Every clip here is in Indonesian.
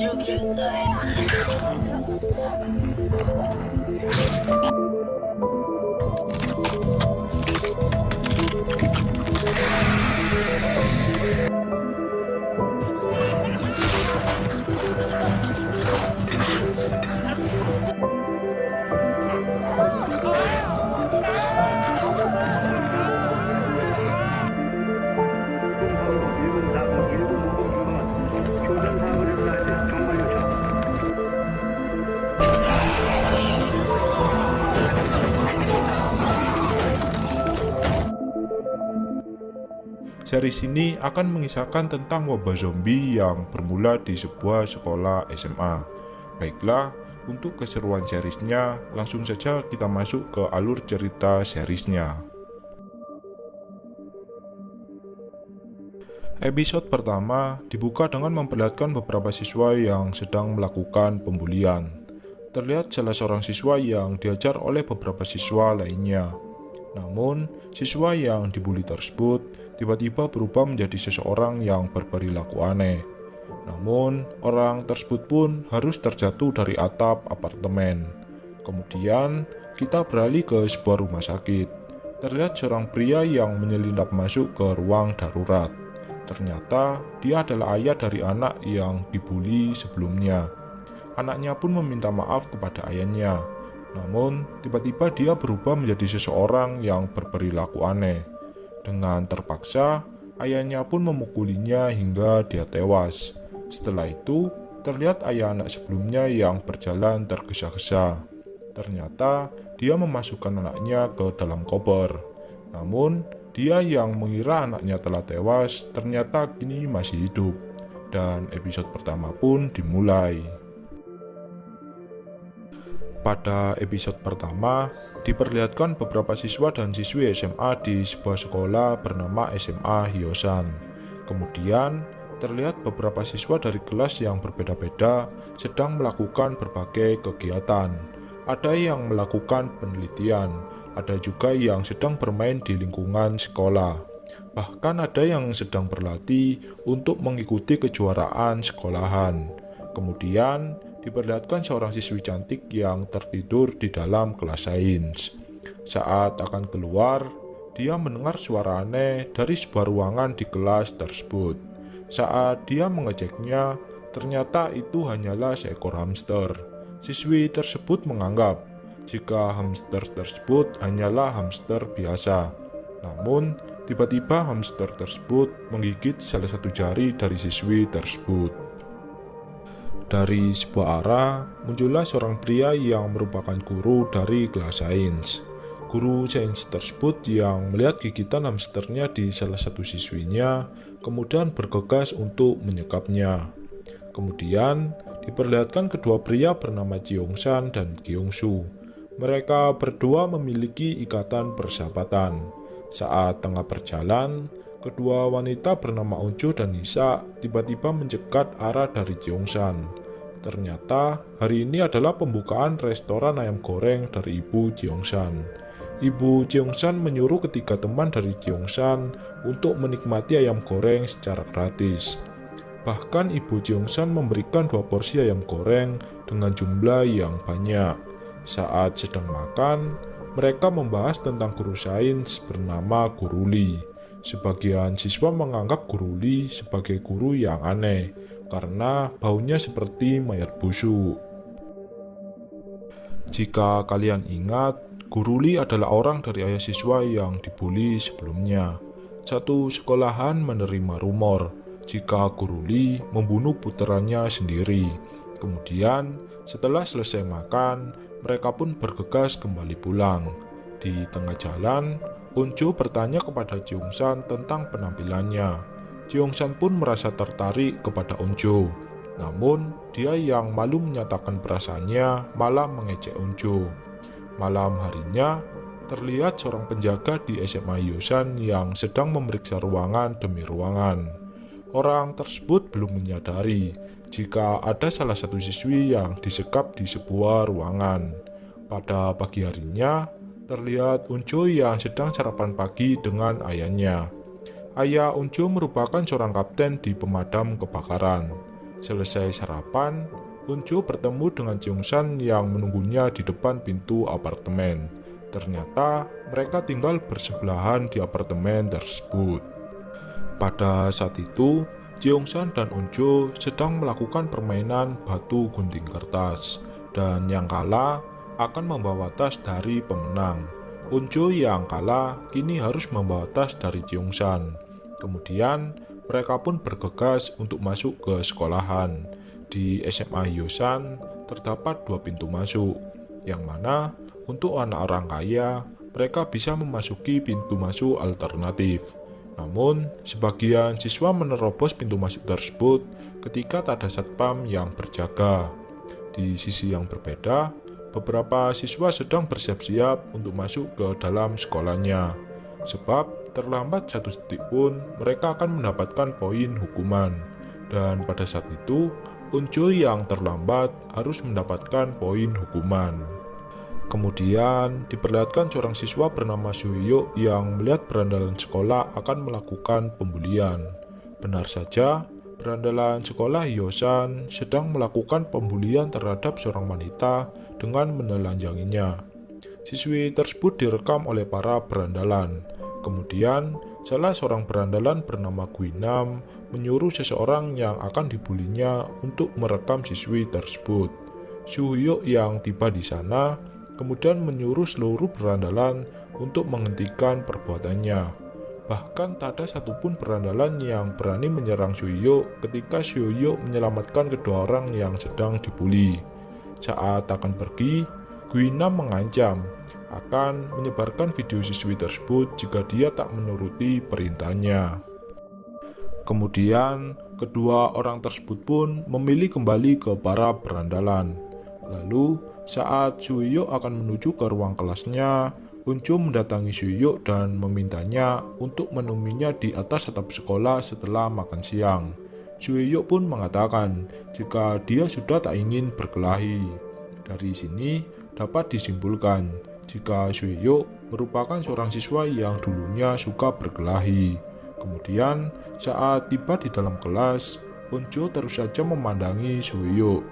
Joking. Series ini akan mengisahkan tentang wabah zombie yang bermula di sebuah sekolah SMA. Baiklah, untuk keseruan seriesnya, langsung saja kita masuk ke alur cerita seriesnya. Episode pertama dibuka dengan memperlihatkan beberapa siswa yang sedang melakukan pembulian. Terlihat salah seorang siswa yang diajar oleh beberapa siswa lainnya. Namun, siswa yang dibully tersebut tiba-tiba berubah menjadi seseorang yang berperilaku aneh. Namun, orang tersebut pun harus terjatuh dari atap apartemen. Kemudian, kita beralih ke sebuah rumah sakit. Terlihat seorang pria yang menyelinap masuk ke ruang darurat. Ternyata, dia adalah ayah dari anak yang dibully sebelumnya. Anaknya pun meminta maaf kepada ayahnya. Namun, tiba-tiba dia berubah menjadi seseorang yang berperilaku aneh. Dengan terpaksa, ayahnya pun memukulinya hingga dia tewas. Setelah itu, terlihat ayah anak sebelumnya yang berjalan tergesa-gesa. Ternyata, dia memasukkan anaknya ke dalam koper. Namun, dia yang mengira anaknya telah tewas ternyata kini masih hidup. Dan episode pertama pun dimulai. Pada episode pertama, diperlihatkan beberapa siswa dan siswi SMA di sebuah sekolah bernama SMA Hyosan. Kemudian, terlihat beberapa siswa dari kelas yang berbeda-beda sedang melakukan berbagai kegiatan. Ada yang melakukan penelitian, ada juga yang sedang bermain di lingkungan sekolah. Bahkan ada yang sedang berlatih untuk mengikuti kejuaraan sekolahan. Kemudian, diperlihatkan seorang siswi cantik yang tertidur di dalam kelas sains. Saat akan keluar, dia mendengar suara aneh dari sebuah ruangan di kelas tersebut. Saat dia mengeceknya, ternyata itu hanyalah seekor hamster. Siswi tersebut menganggap jika hamster tersebut hanyalah hamster biasa. Namun, tiba-tiba hamster tersebut menggigit salah satu jari dari siswi tersebut. Dari sebuah arah, muncullah seorang pria yang merupakan guru dari kelas sains. Guru sains tersebut yang melihat gigitan hamsternya di salah satu siswinya, kemudian bergegas untuk menyekapnya. Kemudian, diperlihatkan kedua pria bernama Jiongsan dan Gyeongsu. Mereka berdua memiliki ikatan persahabatan. Saat tengah berjalan, kedua wanita bernama Onjo dan Nisa tiba-tiba mencegat arah dari Jiongsan. Ternyata hari ini adalah pembukaan restoran ayam goreng dari Ibu Jiongsan. Ibu Jiongsan menyuruh ketiga teman dari Jiongsan untuk menikmati ayam goreng secara gratis. Bahkan Ibu Jiongsan memberikan dua porsi ayam goreng dengan jumlah yang banyak. Saat sedang makan, mereka membahas tentang guru sains bernama Guru Li. Sebagian siswa menganggap Guru Li sebagai guru yang aneh karena baunya seperti mayat busuk. Jika kalian ingat, Guru Li adalah orang dari ayah siswa yang dibully sebelumnya. Satu sekolahan menerima rumor jika Guru Li membunuh puteranya sendiri. Kemudian, setelah selesai makan, mereka pun bergegas kembali pulang. Di tengah jalan, Unjo bertanya kepada Jiongsan tentang penampilannya. Jiongsan pun merasa tertarik kepada Unjo. Namun, dia yang malu menyatakan perasaannya malah mengejek Unjo. Malam harinya, terlihat seorang penjaga di SMA Yosan yang sedang memeriksa ruangan demi ruangan. Orang tersebut belum menyadari jika ada salah satu siswi yang disekap di sebuah ruangan. Pada pagi harinya, terlihat Unjo yang sedang sarapan pagi dengan ayahnya. Ayah Unjo merupakan seorang kapten di pemadam kebakaran. Selesai sarapan, Unjo bertemu dengan Cheongsan yang menunggunya di depan pintu apartemen. Ternyata mereka tinggal bersebelahan di apartemen tersebut. Pada saat itu, Cheongsan dan Unjo sedang melakukan permainan batu gunting kertas, dan yang kalah akan membawa tas dari pemenang. Unjo yang kalah kini harus membawa tas dari Cheongsan. Kemudian mereka pun bergegas untuk masuk ke sekolahan. Di SMA Hyosan terdapat dua pintu masuk, yang mana untuk anak orang kaya mereka bisa memasuki pintu masuk alternatif. Namun, sebagian siswa menerobos pintu masuk tersebut ketika tak ada satpam yang berjaga. Di sisi yang berbeda, beberapa siswa sedang bersiap-siap untuk masuk ke dalam sekolahnya. Sebab terlambat satu detik pun mereka akan mendapatkan poin hukuman. Dan pada saat itu, Unjo yang terlambat harus mendapatkan poin hukuman. Kemudian diperlihatkan seorang siswa bernama Suyo yang melihat berandalan sekolah akan melakukan pembulian. Benar saja, berandalan sekolah Hyosan sedang melakukan pembulian terhadap seorang wanita dengan menelanjanginya. Siswi tersebut direkam oleh para berandalan. Kemudian, salah seorang berandalan bernama Guinam menyuruh seseorang yang akan dibulinya untuk merekam siswi tersebut. Suhyuk yang tiba di sana kemudian menyuruh seluruh berandalan untuk menghentikan perbuatannya. Bahkan tak ada satupun berandalan yang berani menyerang Suyo ketika Suyo menyelamatkan kedua orang yang sedang dibully. Saat akan pergi, Guina mengancam akan menyebarkan video siswi tersebut jika dia tak menuruti perintahnya. Kemudian, kedua orang tersebut pun memilih kembali ke para berandalan. Lalu, saat Suyo akan menuju ke ruang kelasnya, Unjo mendatangi Suyo dan memintanya untuk menemuinya di atas atap sekolah setelah makan siang. Suyo pun mengatakan jika dia sudah tak ingin berkelahi. Dari sini dapat disimpulkan jika Suyo merupakan seorang siswa yang dulunya suka berkelahi. Kemudian saat tiba di dalam kelas, Unjo terus saja memandangi Suyo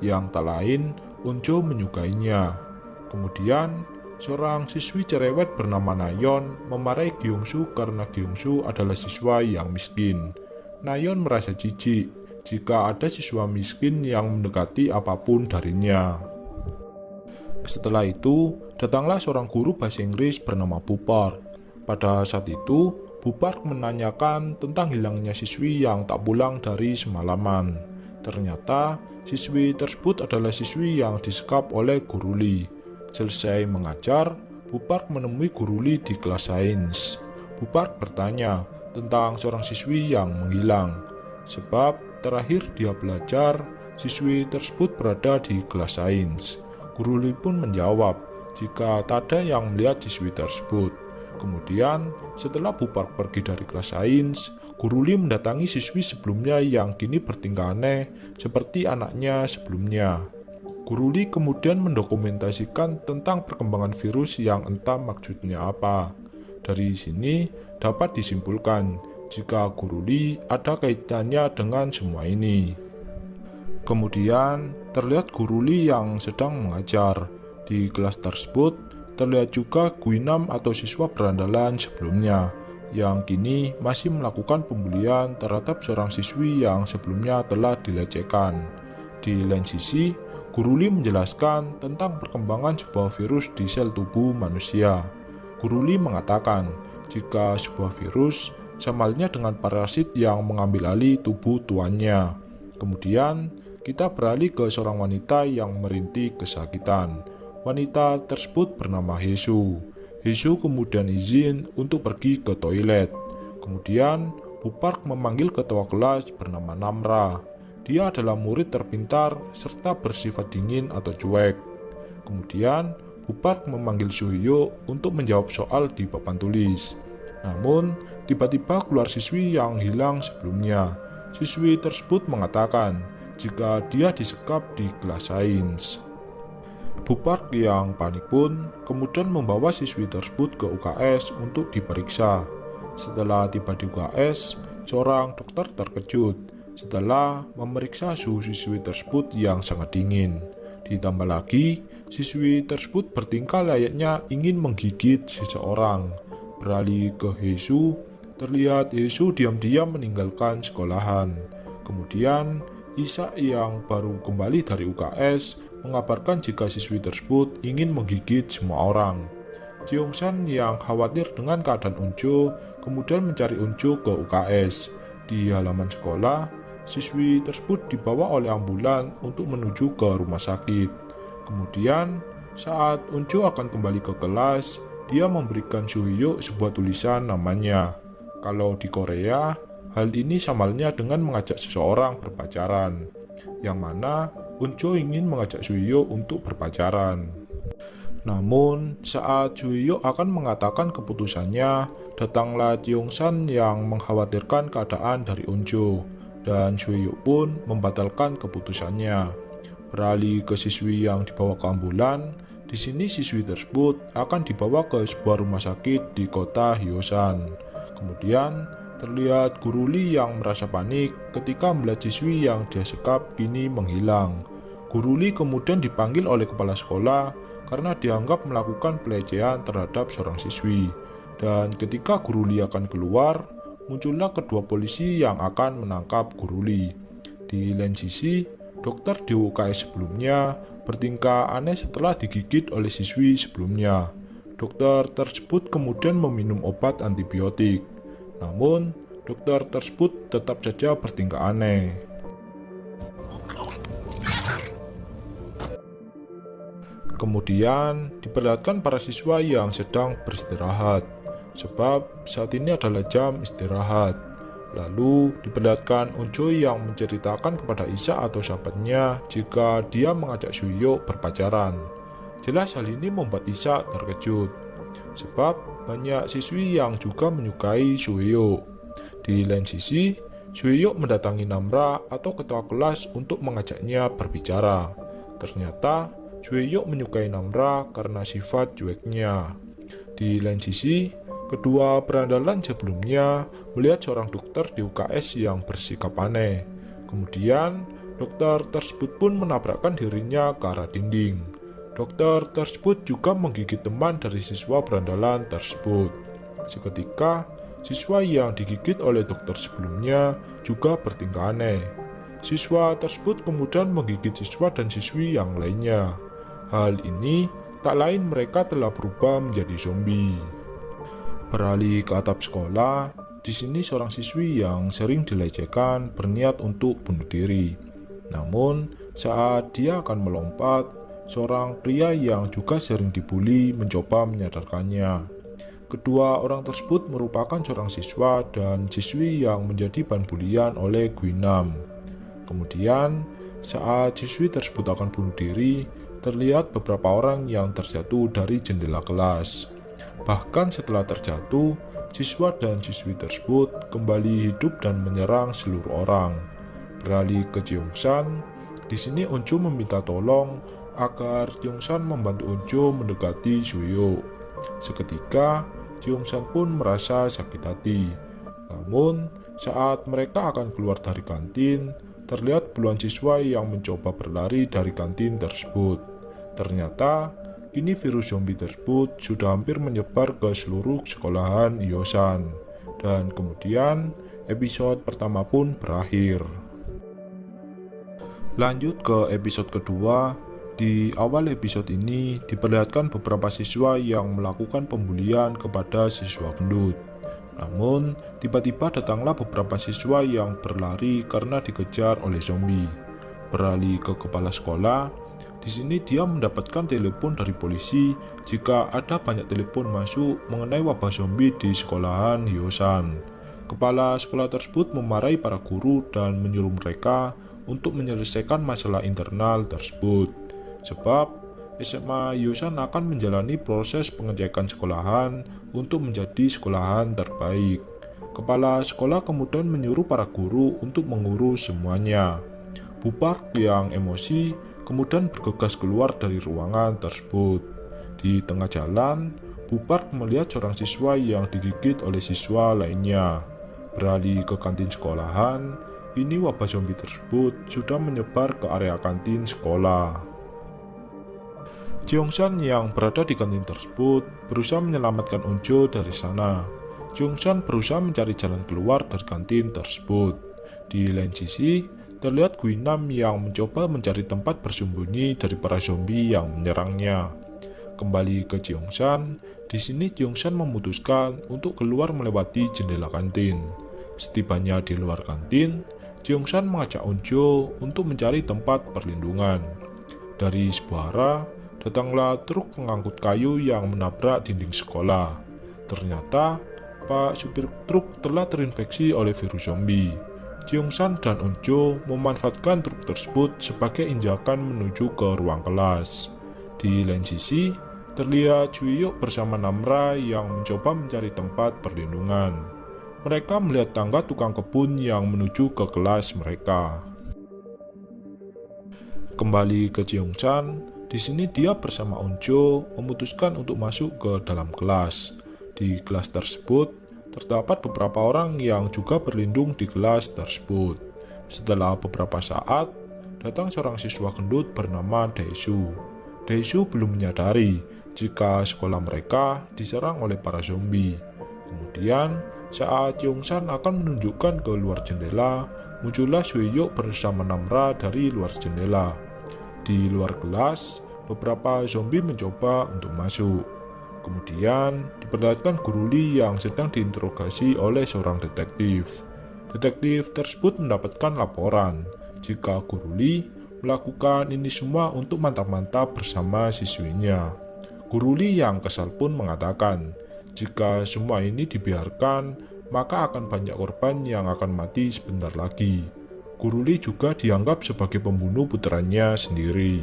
yang tak lain Unjo menyukainya. Kemudian, seorang siswi cerewet bernama Nayon memarahi Gyungsu karena Gyungsu adalah siswa yang miskin. Nayon merasa jijik jika ada siswa miskin yang mendekati apa pun darinya. Setelah itu, datanglah seorang guru bahasa Inggris bernama Bupar. Pada saat itu, Bupar menanyakan tentang hilangnya siswi yang tak pulang dari semalaman. Ternyata, Siswi tersebut adalah siswi yang disekap oleh Guru Li. Selesai mengajar, Bupark menemui Guru Li di kelas sains. Bupark bertanya tentang seorang siswi yang menghilang. Sebab terakhir dia belajar, siswi tersebut berada di kelas sains. Guru Li pun menjawab jika tak ada yang melihat siswi tersebut. Kemudian, setelah Bupark pergi dari kelas sains, Guruli mendatangi siswi sebelumnya yang kini bertingkah aneh seperti anaknya sebelumnya. Guruli kemudian mendokumentasikan tentang perkembangan virus yang entah maksudnya apa. Dari sini dapat disimpulkan jika Guruli ada kaitannya dengan semua ini. Kemudian terlihat Guruli yang sedang mengajar. Di kelas tersebut terlihat juga Guinam atau siswa berandalan sebelumnya yang kini masih melakukan pembulian terhadap seorang siswi yang sebelumnya telah dilecehkan. Di lain sisi, Guru Li menjelaskan tentang perkembangan sebuah virus di sel tubuh manusia. Guru Li mengatakan, jika sebuah virus sama dengan parasit yang mengambil alih tubuh tuannya. Kemudian, kita beralih ke seorang wanita yang merintih kesakitan. Wanita tersebut bernama Hesu. Hisu kemudian izin untuk pergi ke toilet. Kemudian, Bupark memanggil ketua kelas bernama Namra. Dia adalah murid terpintar serta bersifat dingin atau cuek. Kemudian, Bupark memanggil Suhyo untuk menjawab soal di papan tulis. Namun, tiba-tiba keluar siswi yang hilang sebelumnya. Siswi tersebut mengatakan jika dia disekap di kelas sains. Bupark yang panik pun kemudian membawa siswi tersebut ke UKS untuk diperiksa. Setelah tiba di UKS, seorang dokter terkejut setelah memeriksa suhu siswi tersebut yang sangat dingin. Ditambah lagi, siswi tersebut bertingkah layaknya ingin menggigit seseorang. Beralih ke Hesu, terlihat Hesu diam-diam meninggalkan sekolahan. Kemudian, Isa yang baru kembali dari UKS mengabarkan jika siswi tersebut ingin menggigit semua orang. San yang khawatir dengan keadaan Unjo kemudian mencari Unjo ke UKS. Di halaman sekolah, siswi tersebut dibawa oleh ambulan untuk menuju ke rumah sakit. Kemudian, saat Unjo akan kembali ke kelas, dia memberikan Suhyo sebuah tulisan namanya. Kalau di Korea, Hal ini samalnya dengan mengajak seseorang berpacaran, yang mana Unjo ingin mengajak Suyo untuk berpacaran. Namun, saat Suyo akan mengatakan keputusannya, datanglah San yang mengkhawatirkan keadaan dari Unjo, dan Suyo pun membatalkan keputusannya. Beralih ke siswi yang dibawa ke ambulan, di sini siswi tersebut akan dibawa ke sebuah rumah sakit di kota Hyosan. Kemudian, Terlihat guru Li yang merasa panik ketika melihat siswi yang dia sekap kini menghilang. Guru Li kemudian dipanggil oleh kepala sekolah karena dianggap melakukan pelecehan terhadap seorang siswi. Dan ketika guru Li akan keluar, muncullah kedua polisi yang akan menangkap guru Li. Di lain sisi, dokter di UKS sebelumnya bertingkah aneh setelah digigit oleh siswi sebelumnya. Dokter tersebut kemudian meminum obat antibiotik. Namun, dokter tersebut tetap saja bertingkah aneh. Kemudian, diperlihatkan para siswa yang sedang beristirahat, sebab saat ini adalah jam istirahat. Lalu, diperlihatkan Unjo yang menceritakan kepada Isa atau sahabatnya jika dia mengajak Suyo berpacaran. Jelas hal ini membuat Isa terkejut, sebab banyak siswi yang juga menyukai Suhyo. Di lain sisi, Suhyo mendatangi Namra atau ketua kelas untuk mengajaknya berbicara. Ternyata, Suhyo menyukai Namra karena sifat cueknya. Di lain sisi, kedua berandalan sebelumnya melihat seorang dokter di UKS yang bersikap aneh. Kemudian, dokter tersebut pun menabrakkan dirinya ke arah dinding. Dokter tersebut juga menggigit teman dari siswa berandalan tersebut. Seketika, siswa yang digigit oleh dokter sebelumnya juga bertingkah aneh. Siswa tersebut kemudian menggigit siswa dan siswi yang lainnya. Hal ini tak lain mereka telah berubah menjadi zombie. Beralih ke atap sekolah, di sini seorang siswi yang sering dilecehkan berniat untuk bunuh diri. Namun, saat dia akan melompat, Seorang pria yang juga sering dibully mencoba menyadarkannya. Kedua orang tersebut merupakan seorang siswa dan siswi yang menjadi bahan bulian oleh Gwinam. Kemudian, saat siswi tersebut akan bunuh diri, terlihat beberapa orang yang terjatuh dari jendela kelas. Bahkan setelah terjatuh, siswa dan siswi tersebut kembali hidup dan menyerang seluruh orang. Beralih ke Jeongsan, di sini Onjo meminta tolong agar Jongsan membantu Unjo mendekati Suyo. Seketika, Jongsan pun merasa sakit hati. Namun, saat mereka akan keluar dari kantin, terlihat puluhan siswa yang mencoba berlari dari kantin tersebut. Ternyata, kini virus zombie tersebut sudah hampir menyebar ke seluruh sekolahan Yosan. Dan kemudian, episode pertama pun berakhir. Lanjut ke episode kedua, di awal episode ini diperlihatkan beberapa siswa yang melakukan pembulian kepada siswa gendut. Namun, tiba-tiba datanglah beberapa siswa yang berlari karena dikejar oleh zombie. Beralih ke kepala sekolah, di sini dia mendapatkan telepon dari polisi jika ada banyak telepon masuk mengenai wabah zombie di sekolahan Hyosan. Kepala sekolah tersebut memarahi para guru dan menyuruh mereka untuk menyelesaikan masalah internal tersebut sebab SMA Yusan akan menjalani proses pengecekan sekolahan untuk menjadi sekolahan terbaik. Kepala sekolah kemudian menyuruh para guru untuk mengurus semuanya. Bupark yang emosi kemudian bergegas keluar dari ruangan tersebut. Di tengah jalan, Bupark melihat seorang siswa yang digigit oleh siswa lainnya. Beralih ke kantin sekolahan, ini wabah zombie tersebut sudah menyebar ke area kantin sekolah. Jeongsan yang berada di kantin tersebut berusaha menyelamatkan Onjo dari sana. Jeongsan berusaha mencari jalan keluar dari kantin tersebut. Di lain sisi, terlihat Guinam yang mencoba mencari tempat bersembunyi dari para zombie yang menyerangnya. Kembali ke Jeongsan, di sini Jeongsan memutuskan untuk keluar melewati jendela kantin. Setibanya di luar kantin, Jeongsan mengajak Onjo untuk mencari tempat perlindungan. Dari sebuah datanglah truk pengangkut kayu yang menabrak dinding sekolah. Ternyata, Pak supir truk telah terinfeksi oleh virus zombie. Jeongsan dan Onjo memanfaatkan truk tersebut sebagai injakan menuju ke ruang kelas. Di lain sisi, terlihat Chuyuk bersama Namra yang mencoba mencari tempat perlindungan mereka melihat tangga tukang kebun yang menuju ke kelas mereka. Kembali ke Jeongchan, di sini dia bersama Onjo memutuskan untuk masuk ke dalam kelas. Di kelas tersebut, terdapat beberapa orang yang juga berlindung di kelas tersebut. Setelah beberapa saat, datang seorang siswa gendut bernama Daesu. Daesu belum menyadari jika sekolah mereka diserang oleh para zombie. Kemudian, saat San akan menunjukkan ke luar jendela, muncullah Suiyok bersama Namra dari luar jendela. Di luar kelas, beberapa zombie mencoba untuk masuk. Kemudian, diperlihatkan Guru Li yang sedang diinterogasi oleh seorang detektif. Detektif tersebut mendapatkan laporan jika Guru Li melakukan ini semua untuk mantap-mantap bersama siswinya. Guru Li yang kesal pun mengatakan, jika semua ini dibiarkan, maka akan banyak korban yang akan mati sebentar lagi. Guruli juga dianggap sebagai pembunuh putranya sendiri.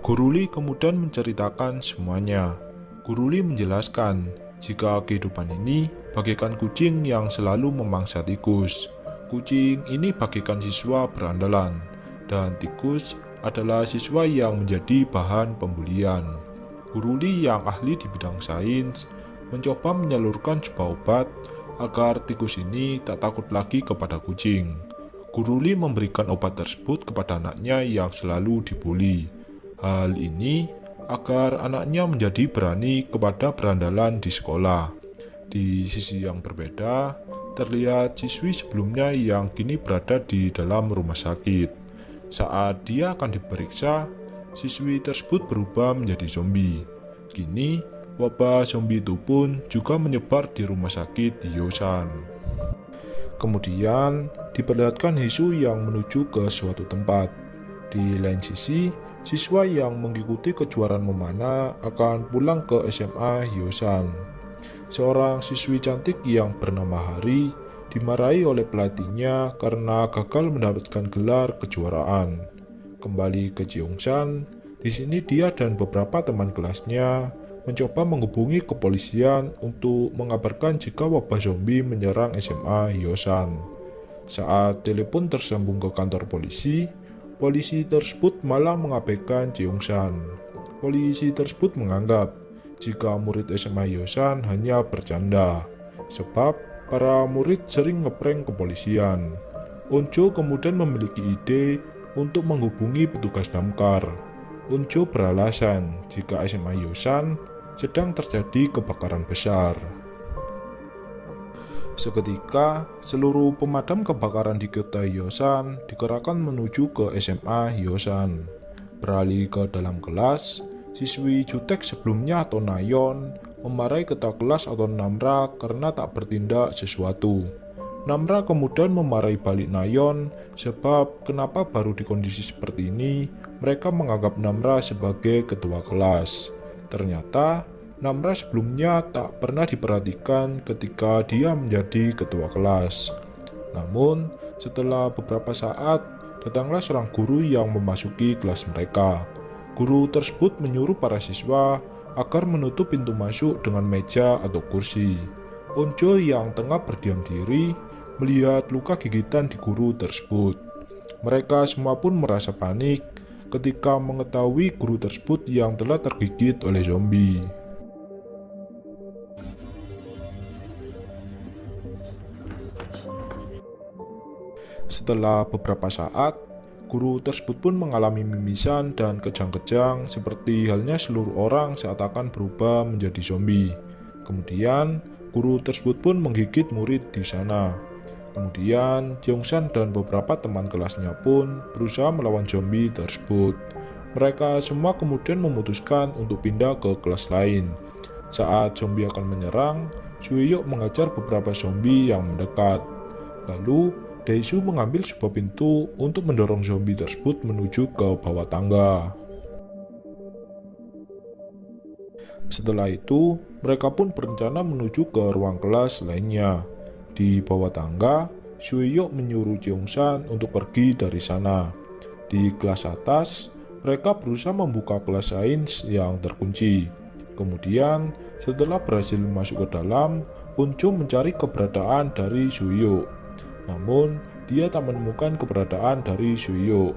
Guruli kemudian menceritakan semuanya. Guruli menjelaskan jika kehidupan ini bagaikan kucing yang selalu memangsa tikus. Kucing ini bagaikan siswa berandalan, dan tikus adalah siswa yang menjadi bahan pembulian. Guruli yang ahli di bidang sains mencoba menyalurkan sebuah obat agar tikus ini tak takut lagi kepada kucing. Guruli memberikan obat tersebut kepada anaknya yang selalu dibully. Hal ini agar anaknya menjadi berani kepada berandalan di sekolah. Di sisi yang berbeda, terlihat siswi sebelumnya yang kini berada di dalam rumah sakit. Saat dia akan diperiksa, siswi tersebut berubah menjadi zombie. Kini, Wabah zombie itu pun juga menyebar di rumah sakit di Yosan. Kemudian diperlihatkan Hisu yang menuju ke suatu tempat. Di lain sisi, siswa yang mengikuti kejuaraan memanah akan pulang ke SMA Hyosan. Seorang siswi cantik yang bernama Hari dimarahi oleh pelatihnya karena gagal mendapatkan gelar kejuaraan. Kembali ke Jeongsan, di sini dia dan beberapa teman kelasnya mencoba menghubungi kepolisian untuk mengabarkan jika wabah zombie menyerang SMA Hyosan. Saat telepon tersambung ke kantor polisi, polisi tersebut malah mengabaikan Jeongsan. Polisi tersebut menganggap jika murid SMA Hyosan hanya bercanda, sebab para murid sering ngeprank kepolisian. Onjo kemudian memiliki ide untuk menghubungi petugas damkar. Unjo beralasan jika SMA Yosan sedang terjadi kebakaran besar. Seketika, seluruh pemadam kebakaran di kota Hyosan dikerahkan menuju ke SMA Hyosan. Beralih ke dalam kelas, siswi jutek sebelumnya atau Nayon memarahi ketua kelas atau Namra karena tak bertindak sesuatu. Namra kemudian memarahi balik Nayon sebab kenapa baru di kondisi seperti ini mereka menganggap Namra sebagai ketua kelas. Ternyata, Namra sebelumnya tak pernah diperhatikan ketika dia menjadi ketua kelas. Namun, setelah beberapa saat, datanglah seorang guru yang memasuki kelas mereka. Guru tersebut menyuruh para siswa agar menutup pintu masuk dengan meja atau kursi. Onjo yang tengah berdiam diri melihat luka gigitan di guru tersebut. Mereka semua pun merasa panik ketika mengetahui guru tersebut yang telah tergigit oleh zombie. Setelah beberapa saat, guru tersebut pun mengalami mimisan dan kejang-kejang seperti halnya seluruh orang saat akan berubah menjadi zombie. Kemudian, guru tersebut pun menggigit murid di sana. Kemudian, Jeongsan dan beberapa teman kelasnya pun berusaha melawan zombie tersebut. Mereka semua kemudian memutuskan untuk pindah ke kelas lain. Saat zombie akan menyerang, Suiyok mengajar beberapa zombie yang mendekat. Lalu, Daesu mengambil sebuah pintu untuk mendorong zombie tersebut menuju ke bawah tangga. Setelah itu, mereka pun berencana menuju ke ruang kelas lainnya. Di bawah tangga, Suiyok menyuruh Jeongsan untuk pergi dari sana. Di kelas atas, mereka berusaha membuka kelas sains yang terkunci. Kemudian, setelah berhasil masuk ke dalam, Unco mencari keberadaan dari Suiyok. Namun, dia tak menemukan keberadaan dari Suyo.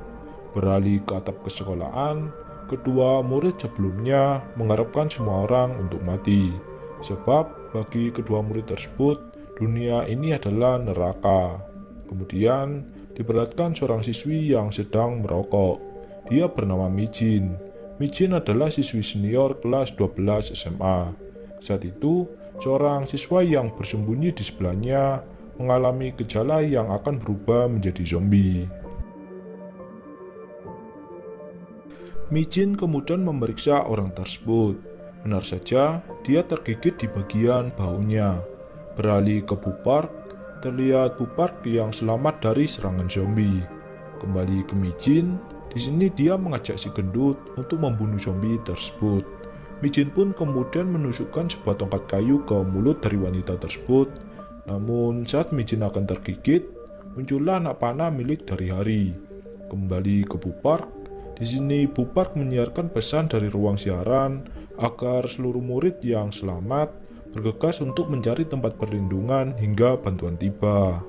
Beralih ke atap kesekolahan, kedua murid sebelumnya mengharapkan semua orang untuk mati. Sebab bagi kedua murid tersebut, dunia ini adalah neraka. Kemudian, diperlihatkan seorang siswi yang sedang merokok. Dia bernama Mijin. Mijin adalah siswi senior kelas 12 SMA. Saat itu, seorang siswa yang bersembunyi di sebelahnya mengalami gejala yang akan berubah menjadi zombie. Mijin kemudian memeriksa orang tersebut. Benar saja, dia tergigit di bagian baunya. Beralih ke Bupark, terlihat Bupark yang selamat dari serangan zombie. Kembali ke Mijin, di sini dia mengajak si gendut untuk membunuh zombie tersebut. Mijin pun kemudian menusukkan sebuah tongkat kayu ke mulut dari wanita tersebut namun saat Mijin akan tergigit, muncullah anak panah milik dari Hari. Kembali ke Bupark, di sini Bupark menyiarkan pesan dari ruang siaran agar seluruh murid yang selamat bergegas untuk mencari tempat perlindungan hingga bantuan tiba.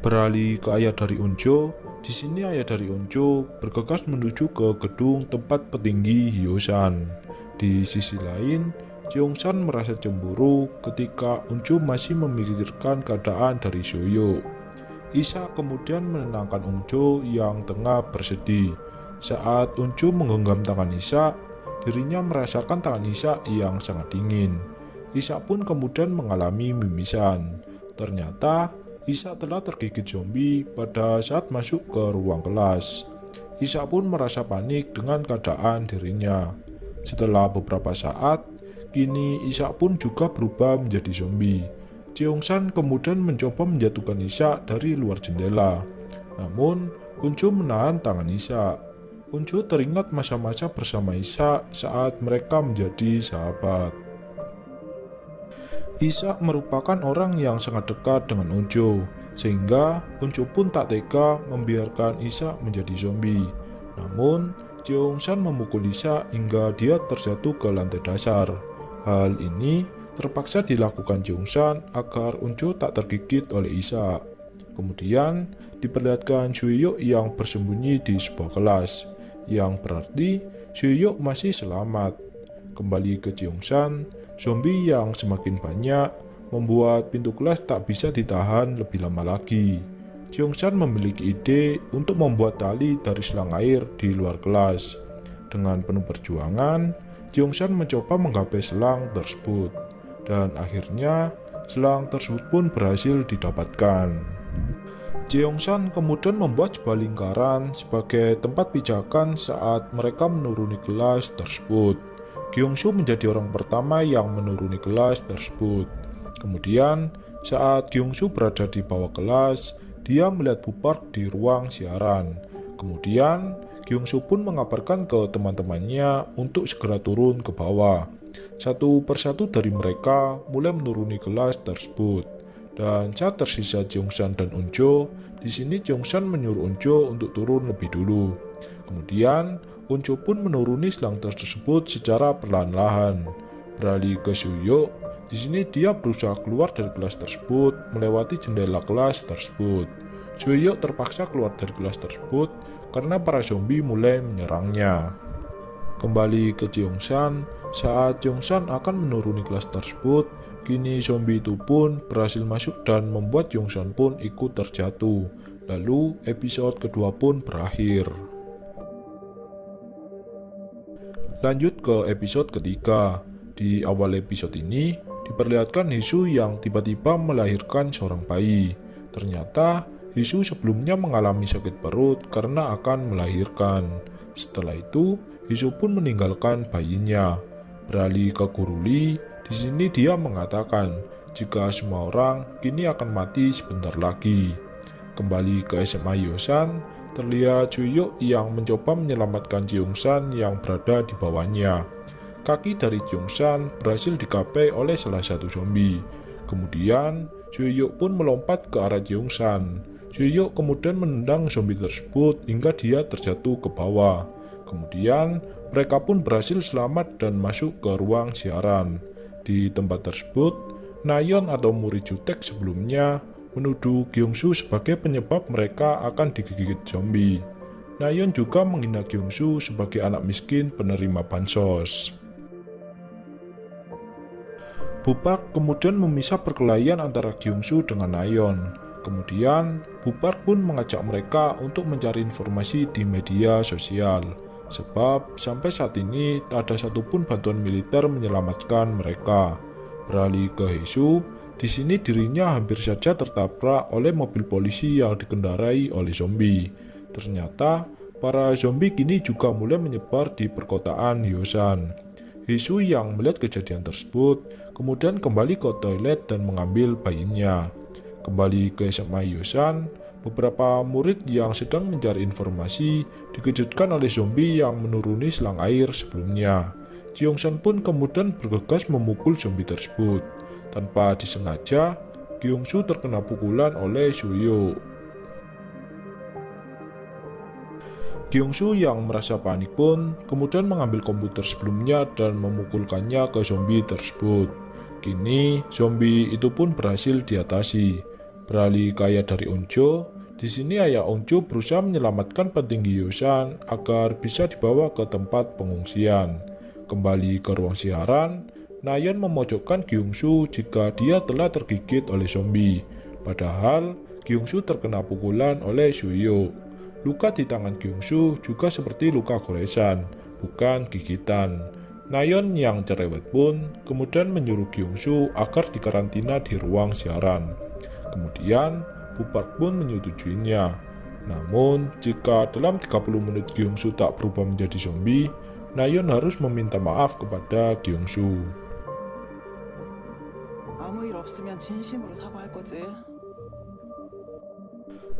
Beralih ke ayah dari Unjo, di sini ayah dari Unjo bergegas menuju ke gedung tempat petinggi Hyosan. Di sisi lain, Jeongsan merasa cemburu ketika Uncu masih memikirkan keadaan dari Soyo. Isa kemudian menenangkan Uncu yang tengah bersedih. Saat Uncu menggenggam tangan Isa, dirinya merasakan tangan Isa yang sangat dingin. Isa pun kemudian mengalami mimisan. Ternyata Isa telah tergigit zombie pada saat masuk ke ruang kelas. Isa pun merasa panik dengan keadaan dirinya. Setelah beberapa saat, Kini Isa pun juga berubah menjadi zombie. San kemudian mencoba menjatuhkan Isa dari luar jendela. Namun, Uncu menahan tangan Isa. Uncu teringat masa-masa bersama Isa saat mereka menjadi sahabat. Isa merupakan orang yang sangat dekat dengan Uncu, sehingga Uncu pun tak tega membiarkan Isa menjadi zombie. Namun, San memukul Isa hingga dia terjatuh ke lantai dasar. Hal ini terpaksa dilakukan Jungsan agar Uncu tak tergigit oleh Isa. Kemudian diperlihatkan Suyuk yang bersembunyi di sebuah kelas, yang berarti Suyuk masih selamat. Kembali ke Jungsan, zombie yang semakin banyak membuat pintu kelas tak bisa ditahan lebih lama lagi. Jungsan memiliki ide untuk membuat tali dari selang air di luar kelas. Dengan penuh perjuangan, Jeongsan mencoba menggapai selang tersebut, dan akhirnya selang tersebut pun berhasil didapatkan. Jeongsan kemudian membuat sebuah lingkaran sebagai tempat pijakan saat mereka menuruni kelas tersebut. Gyeongsu menjadi orang pertama yang menuruni kelas tersebut. Kemudian, saat Gyeongsu berada di bawah kelas, dia melihat Bupark di ruang siaran. Kemudian, Kyungsu pun mengabarkan ke teman-temannya untuk segera turun ke bawah. Satu persatu dari mereka mulai menuruni kelas tersebut. Dan saat tersisa Jongsan dan Unjo, di sini Jongsan menyuruh Unjo untuk turun lebih dulu. Kemudian, Unjo pun menuruni selang tersebut secara perlahan-lahan. Beralih ke Suyo, di sini dia berusaha keluar dari kelas tersebut melewati jendela kelas tersebut. Sueyok terpaksa keluar dari kelas tersebut karena para zombie mulai menyerangnya. Kembali ke Jeongsan, saat Jeongsan akan menuruni kelas tersebut, kini zombie itu pun berhasil masuk dan membuat Jeongsan pun ikut terjatuh. Lalu episode kedua pun berakhir. Lanjut ke episode ketiga. Di awal episode ini, diperlihatkan Hisu yang tiba-tiba melahirkan seorang bayi. Ternyata, Hisu sebelumnya mengalami sakit perut karena akan melahirkan. Setelah itu, Hisu pun meninggalkan bayinya. Beralih ke Guruli, di sini dia mengatakan jika semua orang kini akan mati sebentar lagi. Kembali ke SMA Yosan, terlihat Juyuk yang mencoba menyelamatkan Jeongsan yang berada di bawahnya. Kaki dari Jeongsan berhasil dikapai oleh salah satu zombie. Kemudian, Juyuk pun melompat ke arah Jeongsan. Juyuk kemudian menendang zombie tersebut hingga dia terjatuh ke bawah. Kemudian, mereka pun berhasil selamat dan masuk ke ruang siaran. Di tempat tersebut, Nayon atau murid jutek sebelumnya menuduh Gyeongsu sebagai penyebab mereka akan digigit zombie. Nayeon juga menghina Gyeongsu sebagai anak miskin penerima bansos. Bupak kemudian memisah perkelahian antara Gyeongsu dengan Nayeon. Kemudian, Bupak pun mengajak mereka untuk mencari informasi di media sosial. Sebab sampai saat ini tak ada satupun bantuan militer menyelamatkan mereka. Beralih ke Hesu, di sini dirinya hampir saja tertabrak oleh mobil polisi yang dikendarai oleh zombie. Ternyata, para zombie kini juga mulai menyebar di perkotaan Hyosan. Hisu yang melihat kejadian tersebut, kemudian kembali ke toilet dan mengambil bayinya. Kembali ke SMA Hyosan, beberapa murid yang sedang mencari informasi dikejutkan oleh zombie yang menuruni selang air sebelumnya. Jiongsan pun kemudian bergegas memukul zombie tersebut. Tanpa disengaja, Gyeongsu terkena pukulan oleh Suyo. Gyeongsu yang merasa panik pun kemudian mengambil komputer sebelumnya dan memukulkannya ke zombie tersebut. Kini, zombie itu pun berhasil diatasi. Beralih ke ayah dari Onjo, di sini ayah Onjo berusaha menyelamatkan petinggi Yosan agar bisa dibawa ke tempat pengungsian. Kembali ke ruang siaran, Nayan memojokkan Gyungsu jika dia telah tergigit oleh zombie. Padahal, Gyungsu terkena pukulan oleh Suyo. Luka di tangan Gyungsu juga seperti luka goresan, bukan gigitan. Nayon yang cerewet pun kemudian menyuruh Gyungsu agar dikarantina di ruang siaran. Kemudian, Bupat pun menyetujuinya. Namun, jika dalam 30 menit Gyeongsu tak berubah menjadi zombie, Nayeon harus meminta maaf kepada Gyeongsu.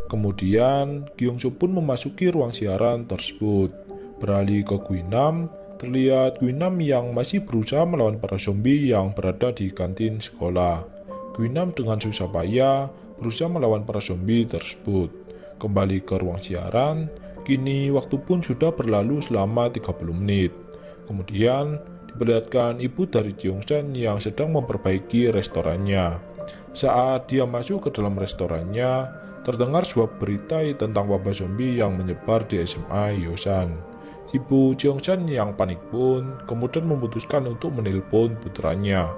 Kemudian, Gyeongsu pun memasuki ruang siaran tersebut. Beralih ke Guinam, terlihat Guinam yang masih berusaha melawan para zombie yang berada di kantin sekolah. Guinam dengan susah payah berusaha melawan para zombie tersebut. Kembali ke ruang siaran, kini waktu pun sudah berlalu selama 30 menit. Kemudian, diperlihatkan ibu dari Jeongsan yang sedang memperbaiki restorannya. Saat dia masuk ke dalam restorannya, terdengar sebuah berita tentang wabah zombie yang menyebar di SMA Yosan. Ibu Jeongsan yang panik pun kemudian memutuskan untuk menelpon putranya.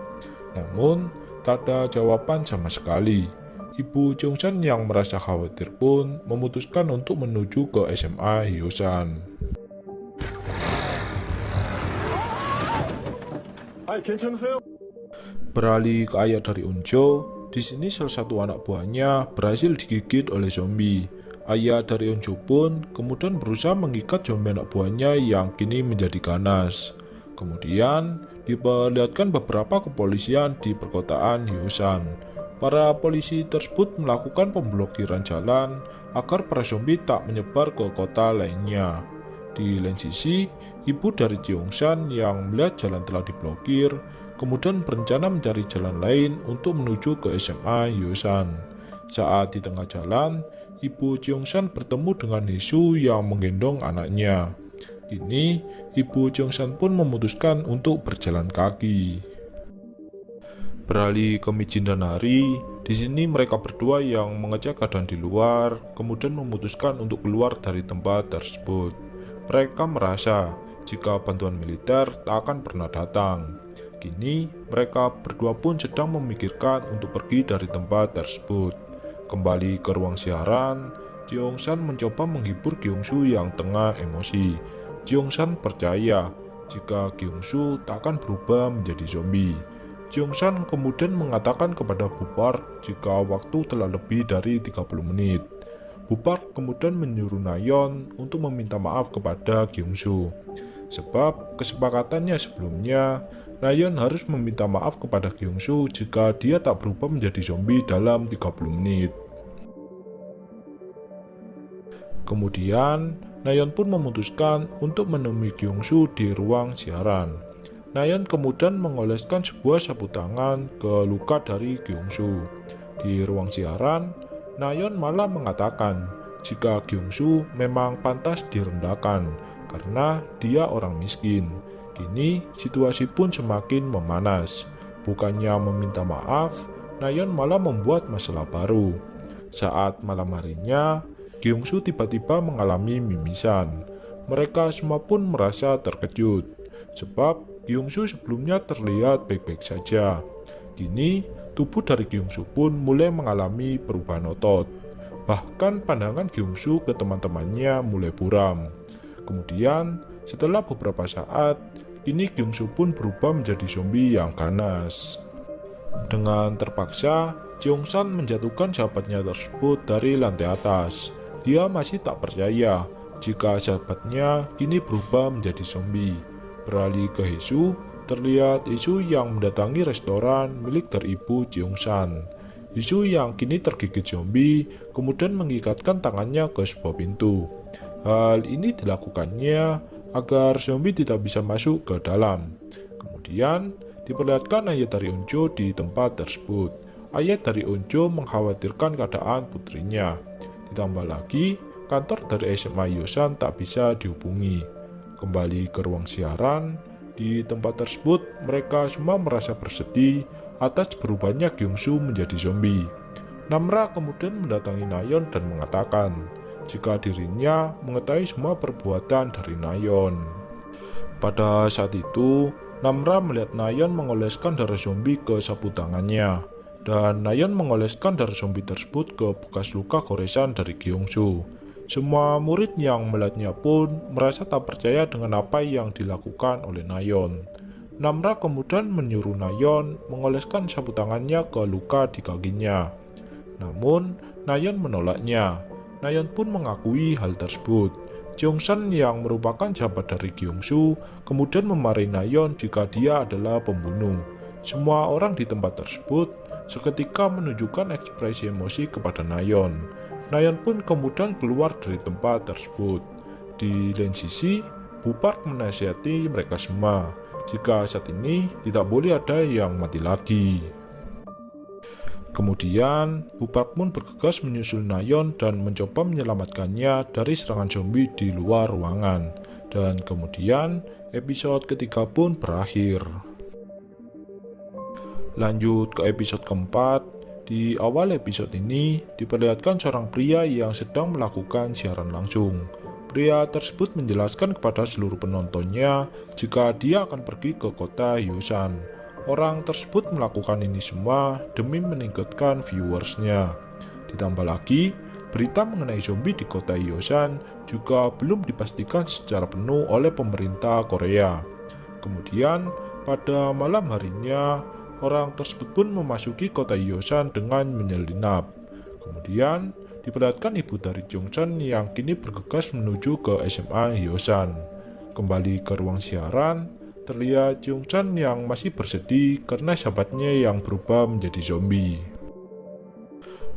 Namun, tak ada jawaban sama sekali. Ibu Jeongsan yang merasa khawatir pun memutuskan untuk menuju ke SMA Yosan. Beralih ke ayah dari Unjo, di sini salah satu anak buahnya berhasil digigit oleh zombie. Ayah dari Unjo pun kemudian berusaha mengikat zombie anak buahnya yang kini menjadi ganas. Kemudian diperlihatkan beberapa kepolisian di perkotaan Hyosan. Para polisi tersebut melakukan pemblokiran jalan agar para zombie tak menyebar ke kota lainnya. Di lain sisi, ibu dari Jeongsan yang melihat jalan telah diblokir, kemudian berencana mencari jalan lain untuk menuju ke SMA Yosan. Saat di tengah jalan, ibu Jeongsan bertemu dengan Hisu yang menggendong anaknya. Ini, ibu Jeongsan pun memutuskan untuk berjalan kaki. Beralih ke Mijin dan Hari, Di sini mereka berdua yang mengecek keadaan di luar, kemudian memutuskan untuk keluar dari tempat tersebut. Mereka merasa jika bantuan militer tak akan pernah datang. Kini mereka berdua pun sedang memikirkan untuk pergi dari tempat tersebut. Kembali ke ruang siaran, San mencoba menghibur Gyungsu yang tengah emosi. San percaya jika Gyungsu tak akan berubah menjadi zombie. San kemudian mengatakan kepada Bupar jika waktu telah lebih dari 30 menit. Bupar kemudian menyuruh Nayon untuk meminta maaf kepada Gyungsu. Sebab kesepakatannya sebelumnya, Nayon harus meminta maaf kepada Gyungsu jika dia tak berubah menjadi zombie dalam 30 menit. Kemudian, Nayon pun memutuskan untuk menemui Gyungsu di ruang siaran. Nayon kemudian mengoleskan sebuah sapu tangan ke luka dari Gyungsu. Di ruang siaran, Nayon malah mengatakan jika Gyungsu memang pantas direndahkan karena dia orang miskin. Kini situasi pun semakin memanas. Bukannya meminta maaf, Nayon malah membuat masalah baru. Saat malam harinya, Gyungsu tiba-tiba mengalami mimisan. Mereka semua pun merasa terkejut, sebab Gyungsu sebelumnya terlihat baik-baik saja. Kini, tubuh dari Gyungsu pun mulai mengalami perubahan otot. Bahkan pandangan Gyungsu ke teman-temannya mulai buram. Kemudian, setelah beberapa saat, kini Gyungsu pun berubah menjadi zombie yang ganas. Dengan terpaksa, Jongsan menjatuhkan sahabatnya tersebut dari lantai atas. Dia masih tak percaya jika sahabatnya kini berubah menjadi zombie. Beralih ke Hisu, terlihat Hisu yang mendatangi restoran milik teribu Jeongsan. Hisu yang kini tergigit zombie kemudian mengikatkan tangannya ke sebuah pintu. Hal ini dilakukannya agar zombie tidak bisa masuk ke dalam. Kemudian diperlihatkan ayat dari Unjo di tempat tersebut. Ayat dari Unjo mengkhawatirkan keadaan putrinya. Ditambah lagi, kantor dari SMA Yosan tak bisa dihubungi. Kembali ke ruang siaran, di tempat tersebut mereka semua merasa bersedih atas berubahnya Gyungsu menjadi zombie. Namra kemudian mendatangi Nayon dan mengatakan jika dirinya mengetahui semua perbuatan dari Nayon. Pada saat itu, Namra melihat Nayon mengoleskan darah zombie ke sapu tangannya dan Nayon mengoleskan darah zombie tersebut ke bekas luka goresan dari Gyeongsu. Semua murid yang melihatnya pun merasa tak percaya dengan apa yang dilakukan oleh Nayon. Namra kemudian menyuruh Nayon mengoleskan sapu tangannya ke luka di kakinya. Namun, Nayon menolaknya. Nayon pun mengakui hal tersebut. Jongsan yang merupakan sahabat dari Gyeongsu kemudian memarahi Nayon jika dia adalah pembunuh. Semua orang di tempat tersebut seketika menunjukkan ekspresi emosi kepada Nayon. Nayon pun kemudian keluar dari tempat tersebut. Di lain sisi, Bupark menasihati mereka semua jika saat ini tidak boleh ada yang mati lagi. Kemudian, Bupark pun bergegas menyusul Nayon dan mencoba menyelamatkannya dari serangan zombie di luar ruangan. Dan kemudian, episode ketiga pun berakhir. Lanjut ke episode keempat, di awal episode ini diperlihatkan seorang pria yang sedang melakukan siaran langsung. Pria tersebut menjelaskan kepada seluruh penontonnya jika dia akan pergi ke kota Yosan. Orang tersebut melakukan ini semua demi meningkatkan viewersnya. Ditambah lagi, berita mengenai zombie di kota Yosan juga belum dipastikan secara penuh oleh pemerintah Korea. Kemudian, pada malam harinya, orang tersebut pun memasuki kota Yosan dengan menyelinap. Kemudian, diperlihatkan ibu dari Jongsan yang kini bergegas menuju ke SMA Yosan. Kembali ke ruang siaran, terlihat Jongsan yang masih bersedih karena sahabatnya yang berubah menjadi zombie.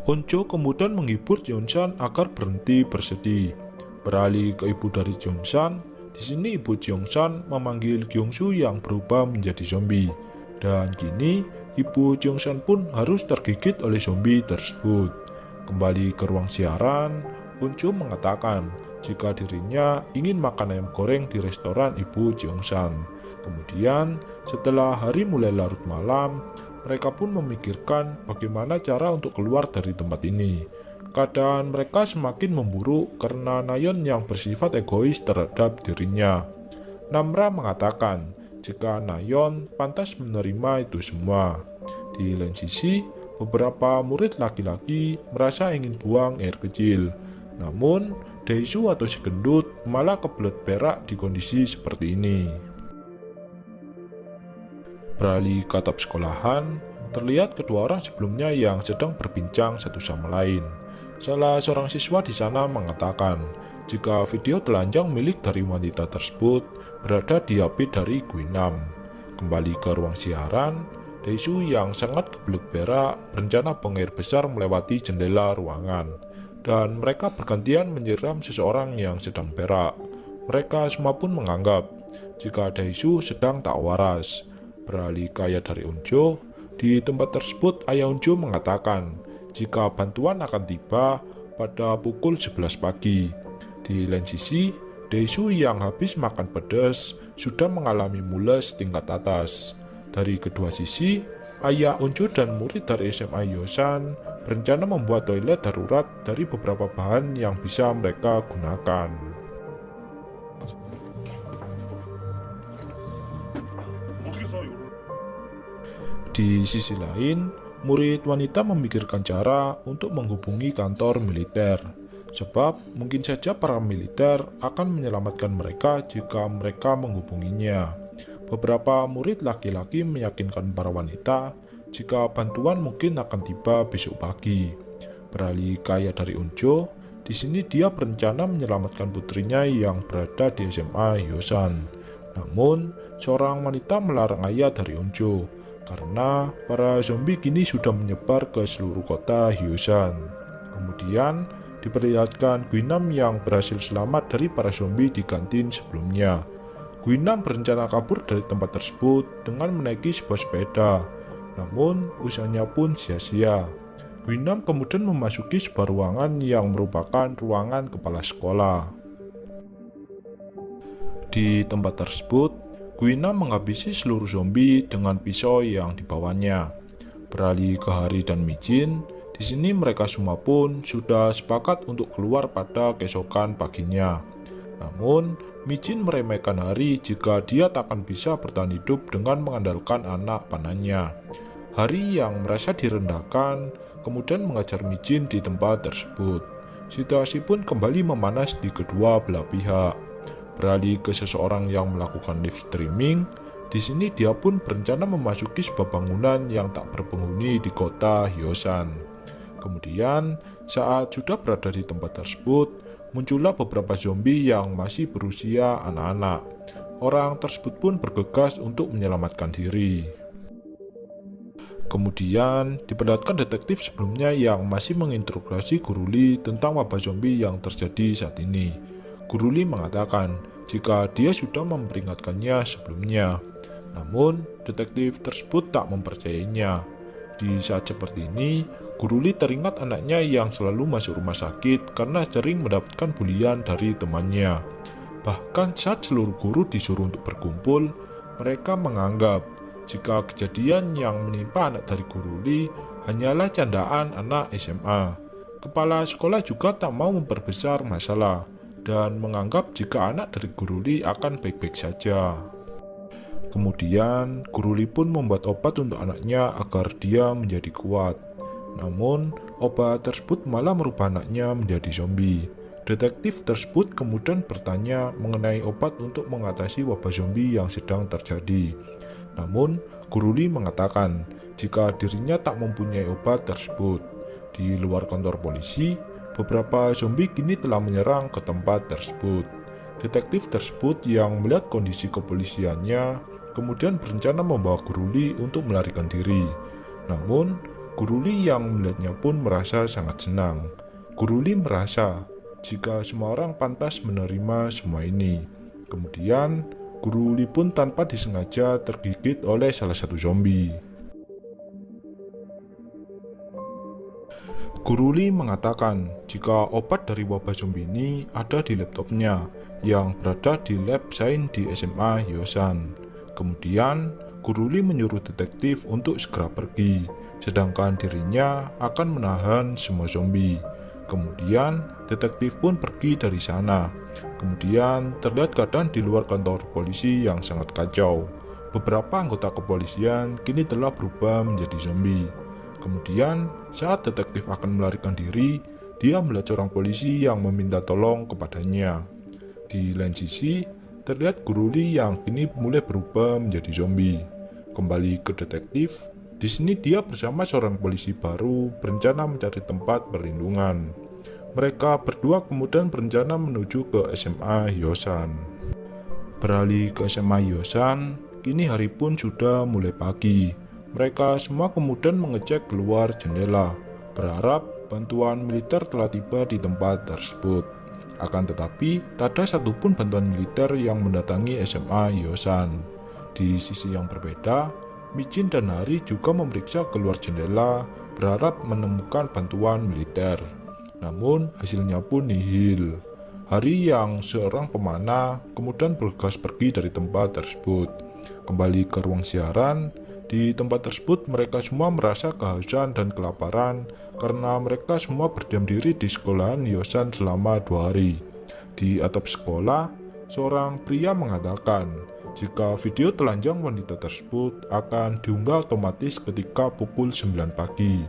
Onjo kemudian menghibur Jongsan agar berhenti bersedih. Beralih ke ibu dari Jongsan, di sini ibu Jongsan memanggil Gyeongsu yang berubah menjadi zombie. Dan kini, Ibu Jongsan pun harus tergigit oleh zombie tersebut. Kembali ke ruang siaran, Uncu mengatakan jika dirinya ingin makan ayam goreng di restoran Ibu Jongsan. Kemudian, setelah hari mulai larut malam, mereka pun memikirkan bagaimana cara untuk keluar dari tempat ini. Keadaan mereka semakin memburuk karena Nayon yang bersifat egois terhadap dirinya. Namra mengatakan jika Nayon pantas menerima itu semua. Di lain sisi, beberapa murid laki-laki merasa ingin buang air kecil. Namun, Daisu atau si gendut malah kebelet berak di kondisi seperti ini. Beralih ke atap sekolahan, terlihat kedua orang sebelumnya yang sedang berbincang satu sama lain. Salah seorang siswa di sana mengatakan, jika video telanjang milik dari wanita tersebut berada di HP dari Guinam. Kembali ke ruang siaran, Daisu yang sangat kebelut berak berencana buang air besar melewati jendela ruangan dan mereka bergantian menyiram seseorang yang sedang berak. Mereka semua pun menganggap jika Daisu sedang tak waras. Beralih ke ayah dari Unjo, di tempat tersebut ayah Unjo mengatakan jika bantuan akan tiba pada pukul 11 pagi. Di lain sisi, Daisu yang habis makan pedas sudah mengalami mules tingkat atas. Dari kedua sisi, ayah Unjo dan murid dari SMA Yosan berencana membuat toilet darurat dari beberapa bahan yang bisa mereka gunakan. Di sisi lain, murid wanita memikirkan cara untuk menghubungi kantor militer. Sebab mungkin saja para militer akan menyelamatkan mereka jika mereka menghubunginya. Beberapa murid laki-laki meyakinkan para wanita jika bantuan mungkin akan tiba besok pagi. Beralih kaya dari Unjo, di sini dia berencana menyelamatkan putrinya yang berada di SMA Yosan. Namun, seorang wanita melarang ayah dari Unjo karena para zombie kini sudah menyebar ke seluruh kota Hyosan. Kemudian, diperlihatkan Guinam yang berhasil selamat dari para zombie di kantin sebelumnya. Guinam berencana kabur dari tempat tersebut dengan menaiki sebuah sepeda, namun usahanya pun sia-sia. Guinam kemudian memasuki sebuah ruangan yang merupakan ruangan kepala sekolah. Di tempat tersebut, Guinam menghabisi seluruh zombie dengan pisau yang dibawanya. Beralih ke Hari dan Mijin, di sini mereka semua pun sudah sepakat untuk keluar pada keesokan paginya. Namun, Mijin meremehkan Hari jika dia takkan bisa bertahan hidup dengan mengandalkan anak panahnya. Hari yang merasa direndahkan kemudian mengajar Mijin di tempat tersebut. Situasi pun kembali memanas di kedua belah pihak. Beralih ke seseorang yang melakukan live streaming, di sini dia pun berencana memasuki sebuah bangunan yang tak berpenghuni di kota Hyosan. Kemudian, saat sudah berada di tempat tersebut, muncullah beberapa zombie yang masih berusia anak-anak. Orang tersebut pun bergegas untuk menyelamatkan diri. Kemudian, diperlihatkan detektif sebelumnya yang masih menginterogasi Guruli tentang wabah zombie yang terjadi saat ini. Guruli mengatakan jika dia sudah memperingatkannya sebelumnya. Namun, detektif tersebut tak mempercayainya. Di saat seperti ini, Guruli teringat anaknya yang selalu masuk rumah sakit karena sering mendapatkan bulian dari temannya. Bahkan saat seluruh guru disuruh untuk berkumpul, mereka menganggap jika kejadian yang menimpa anak dari Guruli hanyalah candaan anak SMA. Kepala sekolah juga tak mau memperbesar masalah dan menganggap jika anak dari Guruli akan baik-baik saja. Kemudian, Guruli pun membuat obat untuk anaknya agar dia menjadi kuat. Namun, obat tersebut malah merubah anaknya menjadi zombie. Detektif tersebut kemudian bertanya mengenai obat untuk mengatasi wabah zombie yang sedang terjadi. Namun, Guruli mengatakan jika dirinya tak mempunyai obat tersebut. Di luar kantor polisi, beberapa zombie kini telah menyerang ke tempat tersebut. Detektif tersebut yang melihat kondisi kepolisiannya kemudian berencana membawa Guruli untuk melarikan diri. Namun, Guruli yang melihatnya pun merasa sangat senang. Guruli merasa jika semua orang pantas menerima semua ini. Kemudian, Guruli pun tanpa disengaja tergigit oleh salah satu zombie. Guruli mengatakan jika obat dari wabah zombie ini ada di laptopnya yang berada di lab sains di SMA Yosan. Kemudian, Guru Lee menyuruh detektif untuk segera pergi, sedangkan dirinya akan menahan semua zombie. Kemudian, detektif pun pergi dari sana. Kemudian, terlihat keadaan di luar kantor polisi yang sangat kacau. Beberapa anggota kepolisian kini telah berubah menjadi zombie. Kemudian, saat detektif akan melarikan diri, dia melihat seorang polisi yang meminta tolong kepadanya. Di lain sisi, terlihat Guru Lee yang kini mulai berubah menjadi zombie. Kembali ke detektif, di sini dia bersama seorang polisi baru berencana mencari tempat perlindungan. Mereka berdua kemudian berencana menuju ke SMA Hyosan. Beralih ke SMA Hyosan, kini hari pun sudah mulai pagi. Mereka semua kemudian mengecek keluar jendela, berharap bantuan militer telah tiba di tempat tersebut. Akan tetapi, tak ada satupun bantuan militer yang mendatangi SMA Hyosan. Di sisi yang berbeda, Michin dan Hari juga memeriksa keluar jendela berharap menemukan bantuan militer. Namun hasilnya pun nihil. Hari yang seorang pemanah kemudian bergegas pergi dari tempat tersebut. Kembali ke ruang siaran, di tempat tersebut mereka semua merasa kehausan dan kelaparan karena mereka semua berdiam diri di sekolahan Yosan selama dua hari. Di atap sekolah, seorang pria mengatakan jika video telanjang wanita tersebut akan diunggah otomatis ketika pukul 9 pagi.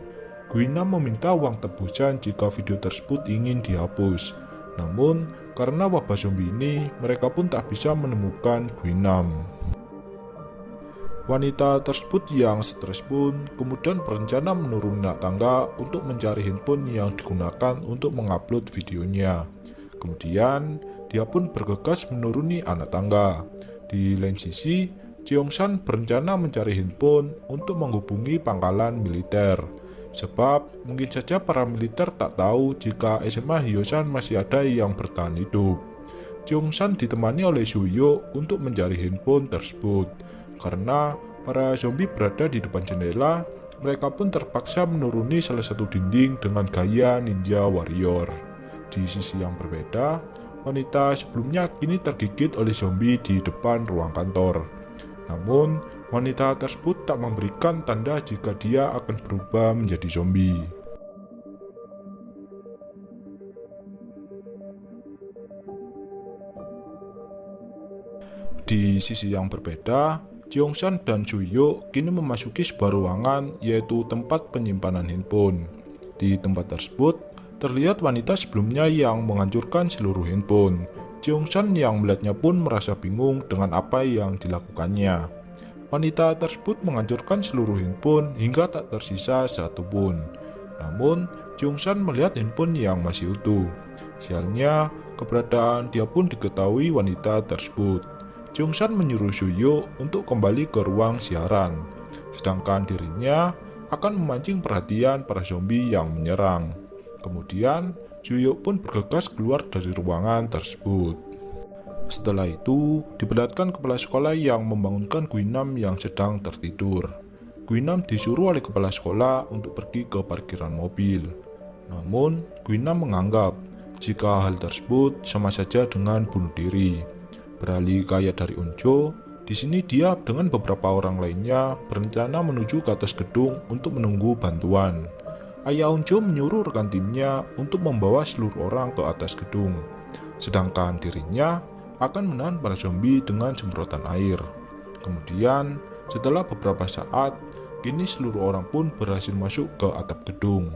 Guina meminta uang tebusan jika video tersebut ingin dihapus. Namun, karena wabah zombie ini, mereka pun tak bisa menemukan Guinam. Wanita tersebut yang stres pun kemudian berencana menuruni tangga untuk mencari handphone yang digunakan untuk mengupload videonya. Kemudian, dia pun bergegas menuruni anak tangga. Di lain sisi, San berencana mencari handphone untuk menghubungi pangkalan militer. Sebab mungkin saja para militer tak tahu jika SMA Hyosan masih ada yang bertahan hidup. San ditemani oleh Suyo untuk mencari handphone tersebut. Karena para zombie berada di depan jendela, mereka pun terpaksa menuruni salah satu dinding dengan gaya ninja warrior. Di sisi yang berbeda, wanita sebelumnya kini tergigit oleh zombie di depan ruang kantor. Namun, wanita tersebut tak memberikan tanda jika dia akan berubah menjadi zombie. Di sisi yang berbeda, Jeongsan dan Suyo kini memasuki sebuah ruangan yaitu tempat penyimpanan handphone. Di tempat tersebut, terlihat wanita sebelumnya yang menghancurkan seluruh handphone. Jeongsan yang melihatnya pun merasa bingung dengan apa yang dilakukannya. Wanita tersebut menghancurkan seluruh handphone hingga tak tersisa satu pun. Namun, Jeongsan melihat handphone yang masih utuh. Sialnya, keberadaan dia pun diketahui wanita tersebut. Jungsan menyuruh Suyo untuk kembali ke ruang siaran, sedangkan dirinya akan memancing perhatian para zombie yang menyerang. Kemudian, Suyo pun bergegas keluar dari ruangan tersebut. Setelah itu, diperlihatkan kepala sekolah yang membangunkan Guinam yang sedang tertidur. Guinam disuruh oleh kepala sekolah untuk pergi ke parkiran mobil. Namun, Guinam menganggap jika hal tersebut sama saja dengan bunuh diri. Beralih ke ayat dari Unjo, di sini dia dengan beberapa orang lainnya berencana menuju ke atas gedung untuk menunggu bantuan. Ayah Unjo menyuruh rekan timnya untuk membawa seluruh orang ke atas gedung, sedangkan dirinya akan menahan para zombie dengan semprotan air. Kemudian, setelah beberapa saat, kini seluruh orang pun berhasil masuk ke atap gedung.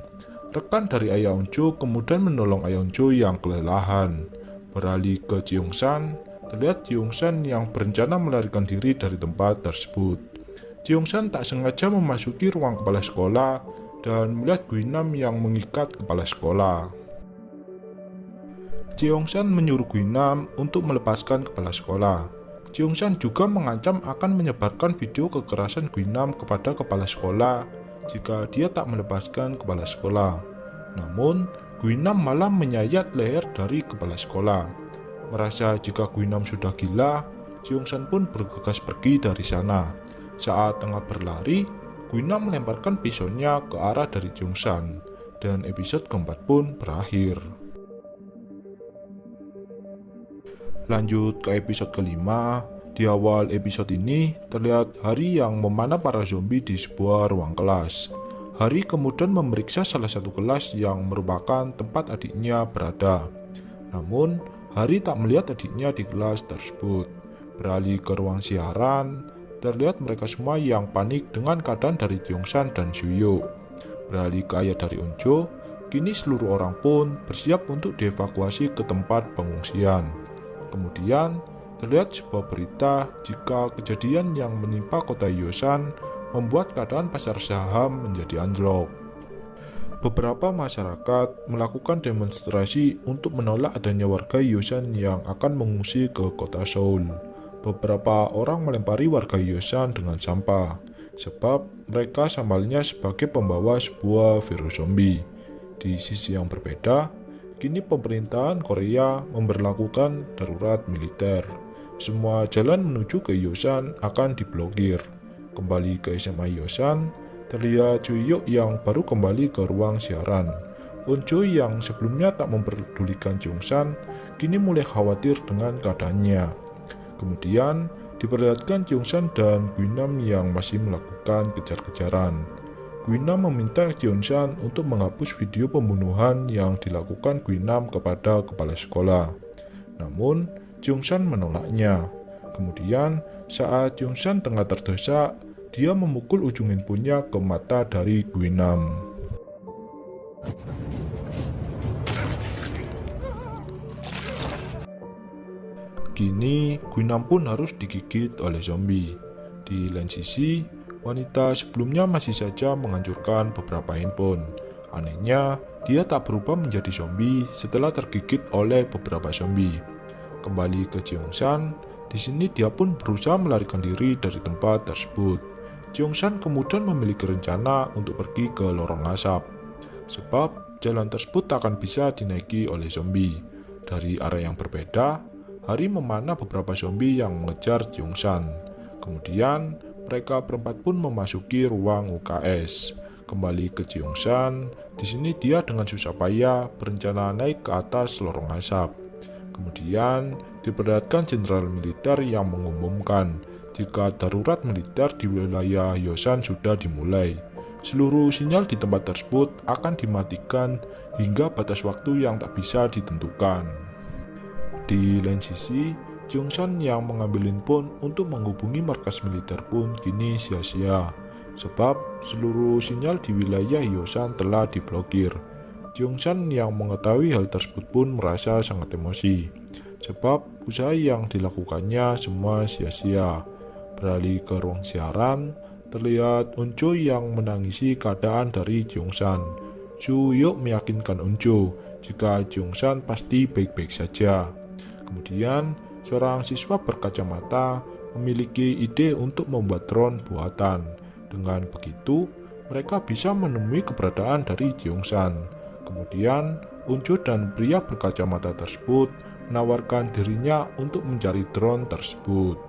Rekan dari Ayah Unjo kemudian menolong Ayah Unjo yang kelelahan. Beralih ke San, terlihat San yang berencana melarikan diri dari tempat tersebut. San tak sengaja memasuki ruang kepala sekolah dan melihat Guinam yang mengikat kepala sekolah. San menyuruh Guinam untuk melepaskan kepala sekolah. San juga mengancam akan menyebarkan video kekerasan Guinam kepada kepala sekolah jika dia tak melepaskan kepala sekolah. Namun, Guinam malah menyayat leher dari kepala sekolah. Merasa jika Guinam sudah gila, San pun bergegas pergi dari sana. Saat tengah berlari, Guinam melemparkan pisaunya ke arah dari San, dan episode keempat pun berakhir. Lanjut ke episode kelima, Di awal episode ini, terlihat Hari yang memanah para zombie di sebuah ruang kelas. Hari kemudian memeriksa salah satu kelas yang merupakan tempat adiknya berada. Namun, Hari tak melihat adiknya di kelas tersebut. Beralih ke ruang siaran, terlihat mereka semua yang panik dengan keadaan dari Jongsan dan Suyo. Beralih ke ayah dari Unjo, kini seluruh orang pun bersiap untuk dievakuasi ke tempat pengungsian. Kemudian, terlihat sebuah berita jika kejadian yang menimpa kota Yosan membuat keadaan pasar saham menjadi anjlok. Beberapa masyarakat melakukan demonstrasi untuk menolak adanya warga Yosan yang akan mengungsi ke kota Seoul. Beberapa orang melempari warga Yosan dengan sampah, sebab mereka sambalnya sebagai pembawa sebuah virus zombie. Di sisi yang berbeda, kini pemerintahan Korea memberlakukan darurat militer. Semua jalan menuju ke Yosan akan diblokir. Kembali ke SMA Yosan, terlihat Juyuk yang baru kembali ke ruang siaran. Unjo yang sebelumnya tak memperdulikan Jungsan, kini mulai khawatir dengan keadaannya. Kemudian, diperlihatkan Jungsan dan Guinam yang masih melakukan kejar-kejaran. Guinam meminta Jungsan untuk menghapus video pembunuhan yang dilakukan Guinam kepada kepala sekolah. Namun, Jungsan menolaknya. Kemudian, saat Jungsan tengah terdesak, dia memukul ujung handphonenya ke mata dari Guinam. Kini, Guinam pun harus digigit oleh zombie. Di lain sisi, wanita sebelumnya masih saja menghancurkan beberapa handphone. Anehnya, dia tak berubah menjadi zombie setelah tergigit oleh beberapa zombie. Kembali ke Jeongsan, di sini dia pun berusaha melarikan diri dari tempat tersebut. Jeongsan kemudian memiliki rencana untuk pergi ke lorong asap, sebab jalan tersebut tak akan bisa dinaiki oleh zombie. Dari arah yang berbeda, Hari memanah beberapa zombie yang mengejar Jeongsan. Kemudian, mereka berempat pun memasuki ruang UKS. Kembali ke Jeongsan, di sini dia dengan susah payah berencana naik ke atas lorong asap. Kemudian, diperlihatkan jenderal militer yang mengumumkan jika darurat militer di wilayah Yosan sudah dimulai. Seluruh sinyal di tempat tersebut akan dimatikan hingga batas waktu yang tak bisa ditentukan. Di lain sisi, Jongsan yang mengambil handphone untuk menghubungi markas militer pun kini sia-sia, sebab seluruh sinyal di wilayah Yosan telah diblokir. Jongsan yang mengetahui hal tersebut pun merasa sangat emosi, sebab usaha yang dilakukannya semua sia-sia. Beralih ke ruang siaran, terlihat Unjo yang menangisi keadaan dari Jongsan. Su Yuk meyakinkan Unjo jika Jongsan pasti baik-baik saja. Kemudian, seorang siswa berkacamata memiliki ide untuk membuat drone buatan. Dengan begitu, mereka bisa menemui keberadaan dari Jeongsan. Kemudian, Unjo dan pria berkacamata tersebut menawarkan dirinya untuk mencari drone tersebut.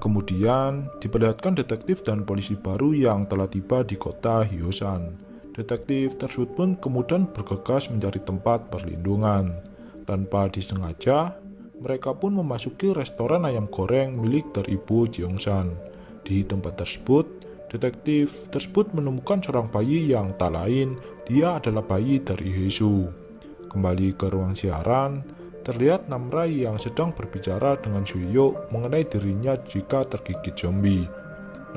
Kemudian, diperlihatkan detektif dan polisi baru yang telah tiba di kota Hyosan. Detektif tersebut pun kemudian bergegas mencari tempat perlindungan. Tanpa disengaja, mereka pun memasuki restoran ayam goreng milik dari Ibu Jeongsan. Di tempat tersebut, detektif tersebut menemukan seorang bayi yang tak lain, dia adalah bayi dari Hesu. Kembali ke ruang siaran, Terlihat Namra yang sedang berbicara dengan Juyuk mengenai dirinya jika tergigit zombie.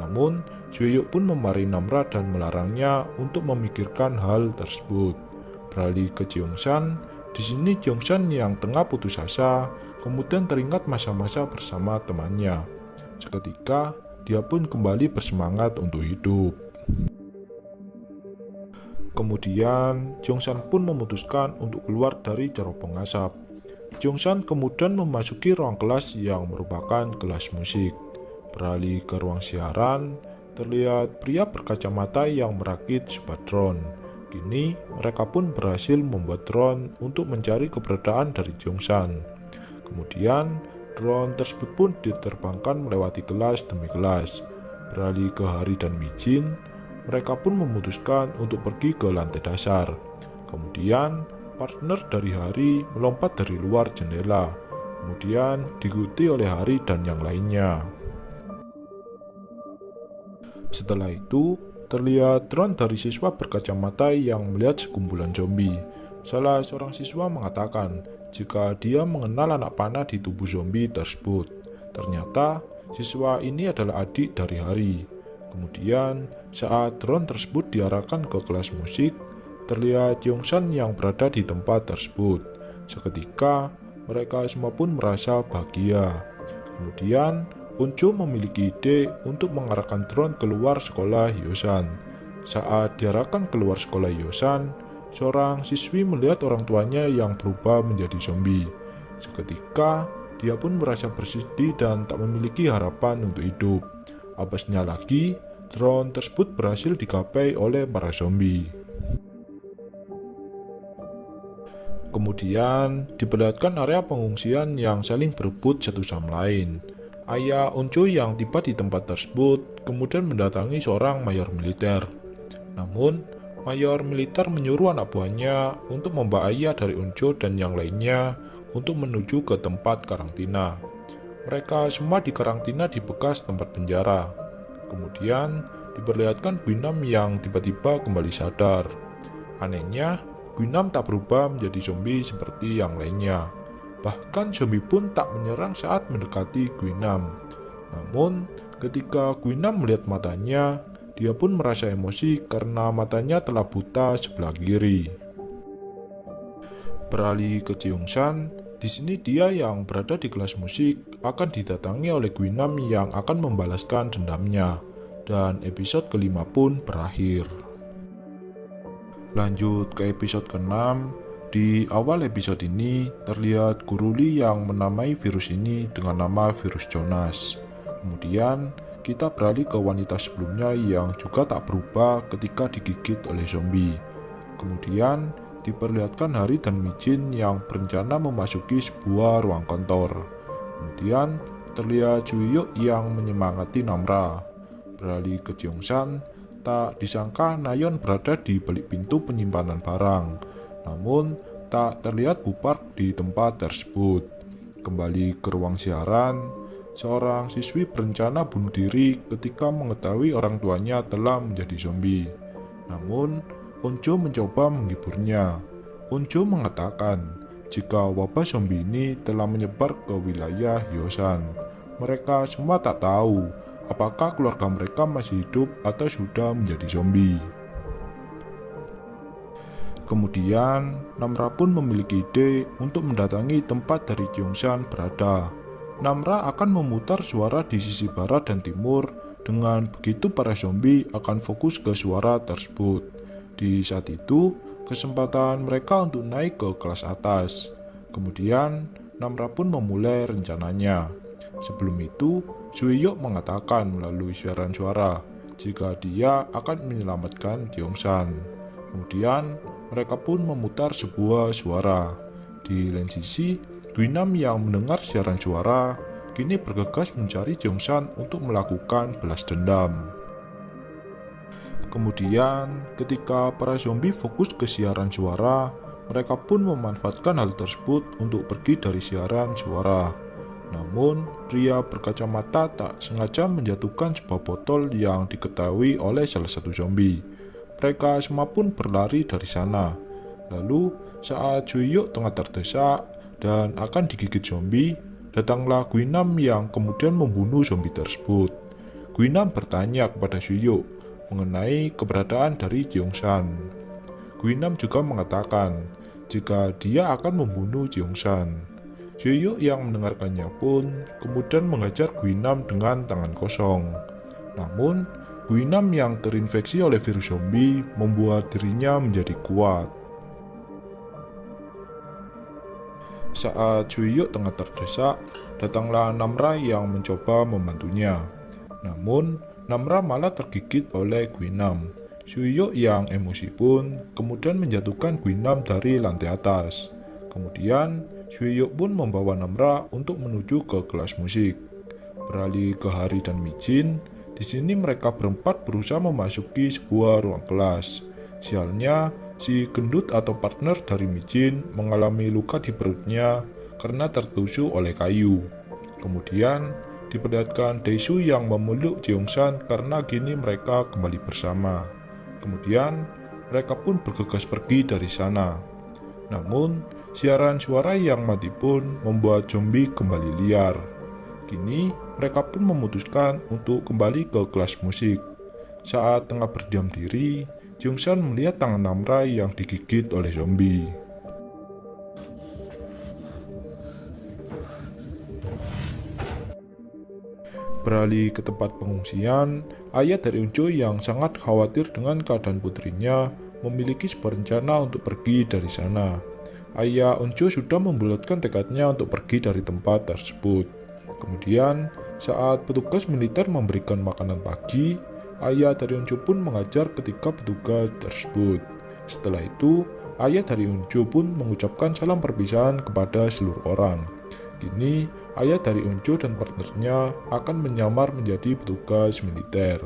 Namun, Juyuk pun memarahi Namra dan melarangnya untuk memikirkan hal tersebut. Beralih ke Jeongsan, di sini Jeongsan yang tengah putus asa, kemudian teringat masa-masa bersama temannya. Seketika, dia pun kembali bersemangat untuk hidup. Kemudian, Jongsan pun memutuskan untuk keluar dari cerobong asap. Jongsan kemudian memasuki ruang kelas yang merupakan kelas musik. Beralih ke ruang siaran, terlihat pria berkacamata yang merakit sebuah drone. Kini, mereka pun berhasil membuat drone untuk mencari keberadaan dari Jongsan. Kemudian, drone tersebut pun diterbangkan melewati kelas demi kelas. Beralih ke Hari dan Mijin, mereka pun memutuskan untuk pergi ke lantai dasar. Kemudian, partner dari Hari melompat dari luar jendela, kemudian diikuti oleh Hari dan yang lainnya. Setelah itu, terlihat drone dari siswa berkacamata yang melihat sekumpulan zombie. Salah seorang siswa mengatakan jika dia mengenal anak panah di tubuh zombie tersebut. Ternyata, siswa ini adalah adik dari Hari. Kemudian, saat drone tersebut diarahkan ke kelas musik, terlihat Yongsan yang berada di tempat tersebut. Seketika, mereka semua pun merasa bahagia. Kemudian, Unco memiliki ide untuk mengarahkan drone keluar sekolah Hyosan. Saat diarahkan keluar sekolah Hyosan, seorang siswi melihat orang tuanya yang berubah menjadi zombie. Seketika, dia pun merasa bersedih dan tak memiliki harapan untuk hidup. Apesnya lagi, drone tersebut berhasil digapai oleh para zombie. Kemudian, diperlihatkan area pengungsian yang saling berebut satu sama lain. Ayah Onco yang tiba di tempat tersebut kemudian mendatangi seorang mayor militer. Namun, mayor militer menyuruh anak buahnya untuk membawa ayah dari Onco dan yang lainnya untuk menuju ke tempat karantina. Mereka semua dikarantina di bekas tempat penjara. Kemudian, diperlihatkan Guinam yang tiba-tiba kembali sadar. Anehnya, Guinam tak berubah menjadi zombie seperti yang lainnya. Bahkan zombie pun tak menyerang saat mendekati Guinam. Namun, ketika Guinam melihat matanya, dia pun merasa emosi karena matanya telah buta sebelah kiri. Beralih ke Jeongsan, di sini dia yang berada di kelas musik akan didatangi oleh Guinam yang akan membalaskan dendamnya. Dan episode kelima pun berakhir. Lanjut ke episode ke-6, di awal episode ini terlihat Guru Lee yang menamai virus ini dengan nama virus Jonas. Kemudian kita beralih ke wanita sebelumnya yang juga tak berubah ketika digigit oleh zombie. Kemudian diperlihatkan Hari dan Mijin yang berencana memasuki sebuah ruang kantor. Kemudian terlihat Juyuk yang menyemangati Namra. Beralih ke Jeongsan, Tak disangka Nayon berada di balik pintu penyimpanan barang, namun tak terlihat Bupark di tempat tersebut. Kembali ke ruang siaran, seorang siswi berencana bunuh diri ketika mengetahui orang tuanya telah menjadi zombie. Namun, Onjo mencoba menghiburnya. Onjo mengatakan jika wabah zombie ini telah menyebar ke wilayah Hyosan. Mereka semua tak tahu apakah keluarga mereka masih hidup atau sudah menjadi zombie. Kemudian, Namra pun memiliki ide untuk mendatangi tempat dari Kyongsan berada. Namra akan memutar suara di sisi barat dan timur, dengan begitu para zombie akan fokus ke suara tersebut. Di saat itu, kesempatan mereka untuk naik ke kelas atas. Kemudian, Namra pun memulai rencananya. Sebelum itu, Suiyok mengatakan melalui siaran suara jika dia akan menyelamatkan Tiongsan. Kemudian, mereka pun memutar sebuah suara. Di lain sisi, Duinam yang mendengar siaran suara kini bergegas mencari Tiongsan untuk melakukan belas dendam. Kemudian, ketika para zombie fokus ke siaran suara, mereka pun memanfaatkan hal tersebut untuk pergi dari siaran suara. Namun, pria berkacamata tak sengaja menjatuhkan sebuah botol yang diketahui oleh salah satu zombie. Mereka semua pun berlari dari sana. Lalu, saat Juyuk tengah terdesak dan akan digigit zombie, datanglah Guinam yang kemudian membunuh zombie tersebut. Guinam bertanya kepada Juyuk mengenai keberadaan dari Jeongsan. Guinam juga mengatakan jika dia akan membunuh Jeongsan. Yoyo yang mendengarkannya pun kemudian mengajar Guinam dengan tangan kosong. Namun, Guinam yang terinfeksi oleh virus zombie membuat dirinya menjadi kuat. Saat Juyuk tengah terdesak, datanglah Namra yang mencoba membantunya. Namun, Namra malah tergigit oleh Guinam. Juyuk yang emosi pun kemudian menjatuhkan Guinam dari lantai atas. Kemudian, Suyuk pun membawa Namra untuk menuju ke kelas musik. Beralih ke Hari dan Mijin, di Di sini mereka berempat berusaha memasuki sebuah ruang kelas. Sialnya, si gendut atau partner dari Mijin mengalami luka di perutnya karena tertusuk oleh kayu. Kemudian, diperlihatkan Daesu yang memeluk Jeongsan karena kini mereka kembali bersama. Kemudian, mereka pun bergegas pergi dari sana. Namun, siaran suara yang mati pun membuat zombie kembali liar. Kini, mereka pun memutuskan untuk kembali ke kelas musik. Saat tengah berdiam diri, Jungsan melihat tangan Namra yang digigit oleh zombie. Beralih ke tempat pengungsian, ayah dari Unjo yang sangat khawatir dengan keadaan putrinya memiliki sebuah rencana untuk pergi dari sana. Ayah Unjo sudah membulatkan tekadnya untuk pergi dari tempat tersebut. Kemudian, saat petugas militer memberikan makanan pagi, ayah dari Unjo pun mengajar ketika petugas tersebut. Setelah itu, ayah dari Unjo pun mengucapkan salam perpisahan kepada seluruh orang. Kini, ayah dari Unjo dan partnernya akan menyamar menjadi petugas militer.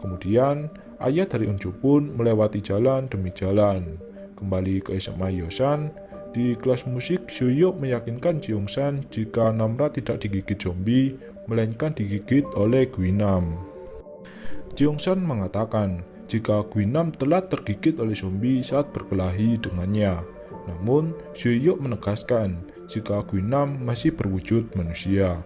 Kemudian, ayah dari Unjo pun melewati jalan demi jalan. Kembali ke SMA Yosan, di kelas musik Suyuk meyakinkan Jeongsan jika Namra tidak digigit zombie, melainkan digigit oleh Guinam. Jeongsan mengatakan jika Guinam telah tergigit oleh zombie saat berkelahi dengannya. Namun, Suyuk menegaskan jika Guinam masih berwujud manusia.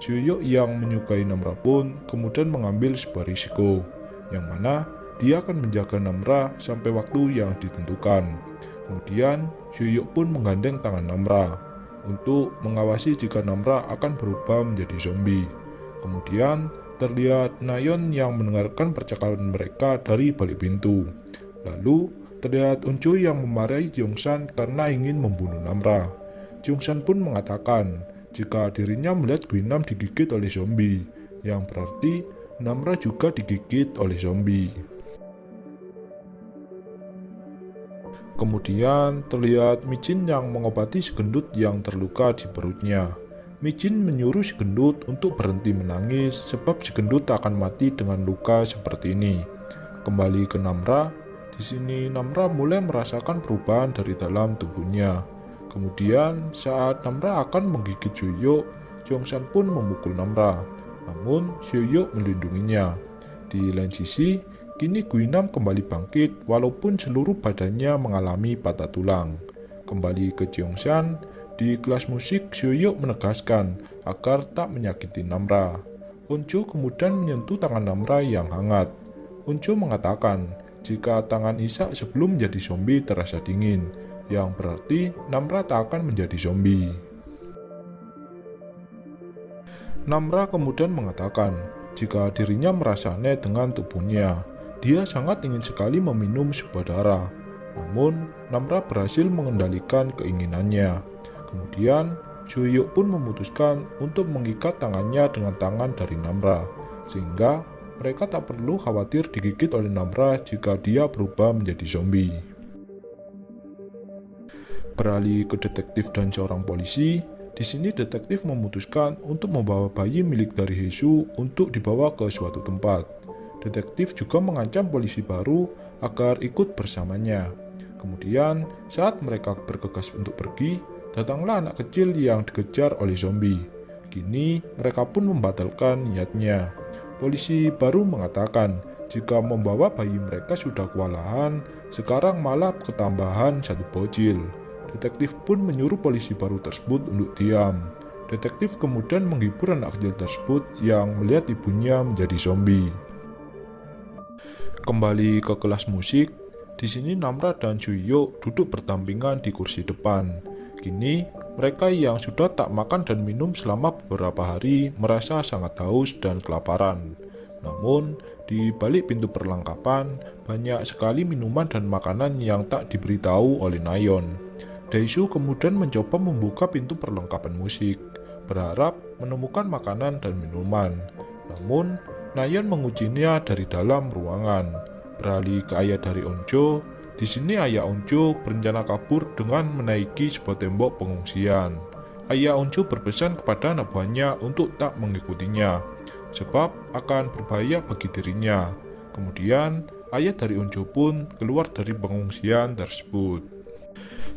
Suyuk yang menyukai Namra pun kemudian mengambil sebuah risiko, yang mana dia akan menjaga Namra sampai waktu yang ditentukan. Kemudian, Suyuk pun menggandeng tangan Namra untuk mengawasi jika Namra akan berubah menjadi zombie. Kemudian, terlihat Nayon yang mendengarkan percakapan mereka dari balik pintu. Lalu, terlihat Uncu yang memarahi Jongsan karena ingin membunuh Namra. Jungsan pun mengatakan jika dirinya melihat Guinam digigit oleh zombie, yang berarti Namra juga digigit oleh zombie. Kemudian terlihat Micin yang mengobati segendut yang terluka di perutnya. Micin menyuruh segendut untuk berhenti menangis sebab segendut akan mati dengan luka seperti ini. Kembali ke Namra, di sini Namra mulai merasakan perubahan dari dalam tubuhnya. Kemudian saat Namra akan menggigit Joyo, Jongsan pun memukul Namra. Namun Joyo melindunginya. Di lain sisi, kini Guinam kembali bangkit walaupun seluruh badannya mengalami patah tulang. Kembali ke Jongsan, di kelas musik Joyo menegaskan agar tak menyakiti Namra. Unjo kemudian menyentuh tangan Namra yang hangat. Unjo mengatakan jika tangan Isak sebelum menjadi zombie terasa dingin, yang berarti Namra tak akan menjadi zombie. Namra kemudian mengatakan jika dirinya merasa aneh dengan tubuhnya, dia sangat ingin sekali meminum sebuah darah. Namun, Namra berhasil mengendalikan keinginannya. Kemudian, Juyuk pun memutuskan untuk mengikat tangannya dengan tangan dari Namra, sehingga mereka tak perlu khawatir digigit oleh Namra jika dia berubah menjadi zombie. Beralih ke detektif dan seorang polisi, di sini detektif memutuskan untuk membawa bayi milik dari Hesu untuk dibawa ke suatu tempat. Detektif juga mengancam polisi baru agar ikut bersamanya. Kemudian, saat mereka bergegas untuk pergi, datanglah anak kecil yang dikejar oleh zombie. Kini, mereka pun membatalkan niatnya. Polisi baru mengatakan jika membawa bayi mereka sudah kewalahan, sekarang malah ketambahan satu bocil. Detektif pun menyuruh polisi baru tersebut untuk diam. Detektif kemudian menghibur anak kecil tersebut yang melihat ibunya menjadi zombie. Kembali ke kelas musik, di sini Namra dan Juyo duduk bertampingan di kursi depan. Kini, mereka yang sudah tak makan dan minum selama beberapa hari merasa sangat haus dan kelaparan. Namun, di balik pintu perlengkapan, banyak sekali minuman dan makanan yang tak diberitahu oleh Nayon. Daishu kemudian mencoba membuka pintu perlengkapan musik, berharap menemukan makanan dan minuman. Namun, Nayon mengujinya dari dalam ruangan. Beralih ke ayah dari Onjo, di sini ayah Onjo berencana kabur dengan menaiki sebuah tembok pengungsian. Ayah Onjo berpesan kepada anak buahnya untuk tak mengikutinya. sebab akan berbahaya bagi dirinya. Kemudian, ayah dari Unjo pun keluar dari pengungsian tersebut.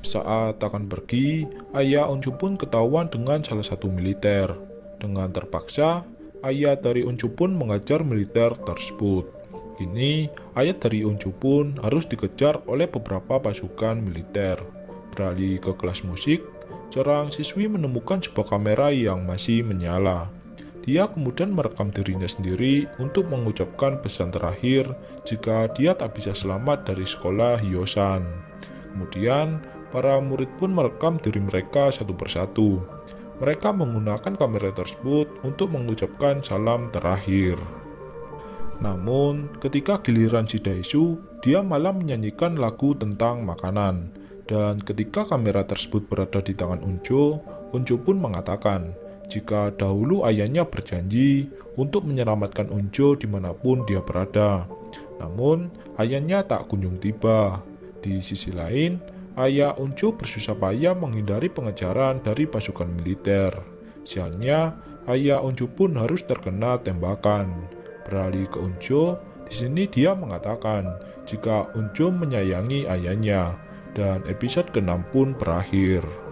Saat akan pergi, ayah Unju pun ketahuan dengan salah satu militer. Dengan terpaksa, ayah dari Unju pun mengajar militer tersebut. Kini, ayah dari Unju pun harus dikejar oleh beberapa pasukan militer. Beralih ke kelas musik, seorang siswi menemukan sebuah kamera yang masih menyala. Dia kemudian merekam dirinya sendiri untuk mengucapkan pesan terakhir jika dia tak bisa selamat dari sekolah Hyosan. Kemudian, para murid pun merekam diri mereka satu persatu. Mereka menggunakan kamera tersebut untuk mengucapkan salam terakhir. Namun, ketika giliran si Daisu, dia malah menyanyikan lagu tentang makanan. Dan ketika kamera tersebut berada di tangan Unjo, Unjo pun mengatakan jika dahulu ayahnya berjanji untuk menyelamatkan Unjo di mana pun dia berada. Namun, ayahnya tak kunjung tiba. Di sisi lain, ayah Uncu bersusah payah menghindari pengejaran dari pasukan militer. Sialnya, ayah Uncu pun harus terkena tembakan. Beralih ke Uncu, di sini dia mengatakan jika Uncu menyayangi ayahnya, dan episode ke-6 pun berakhir.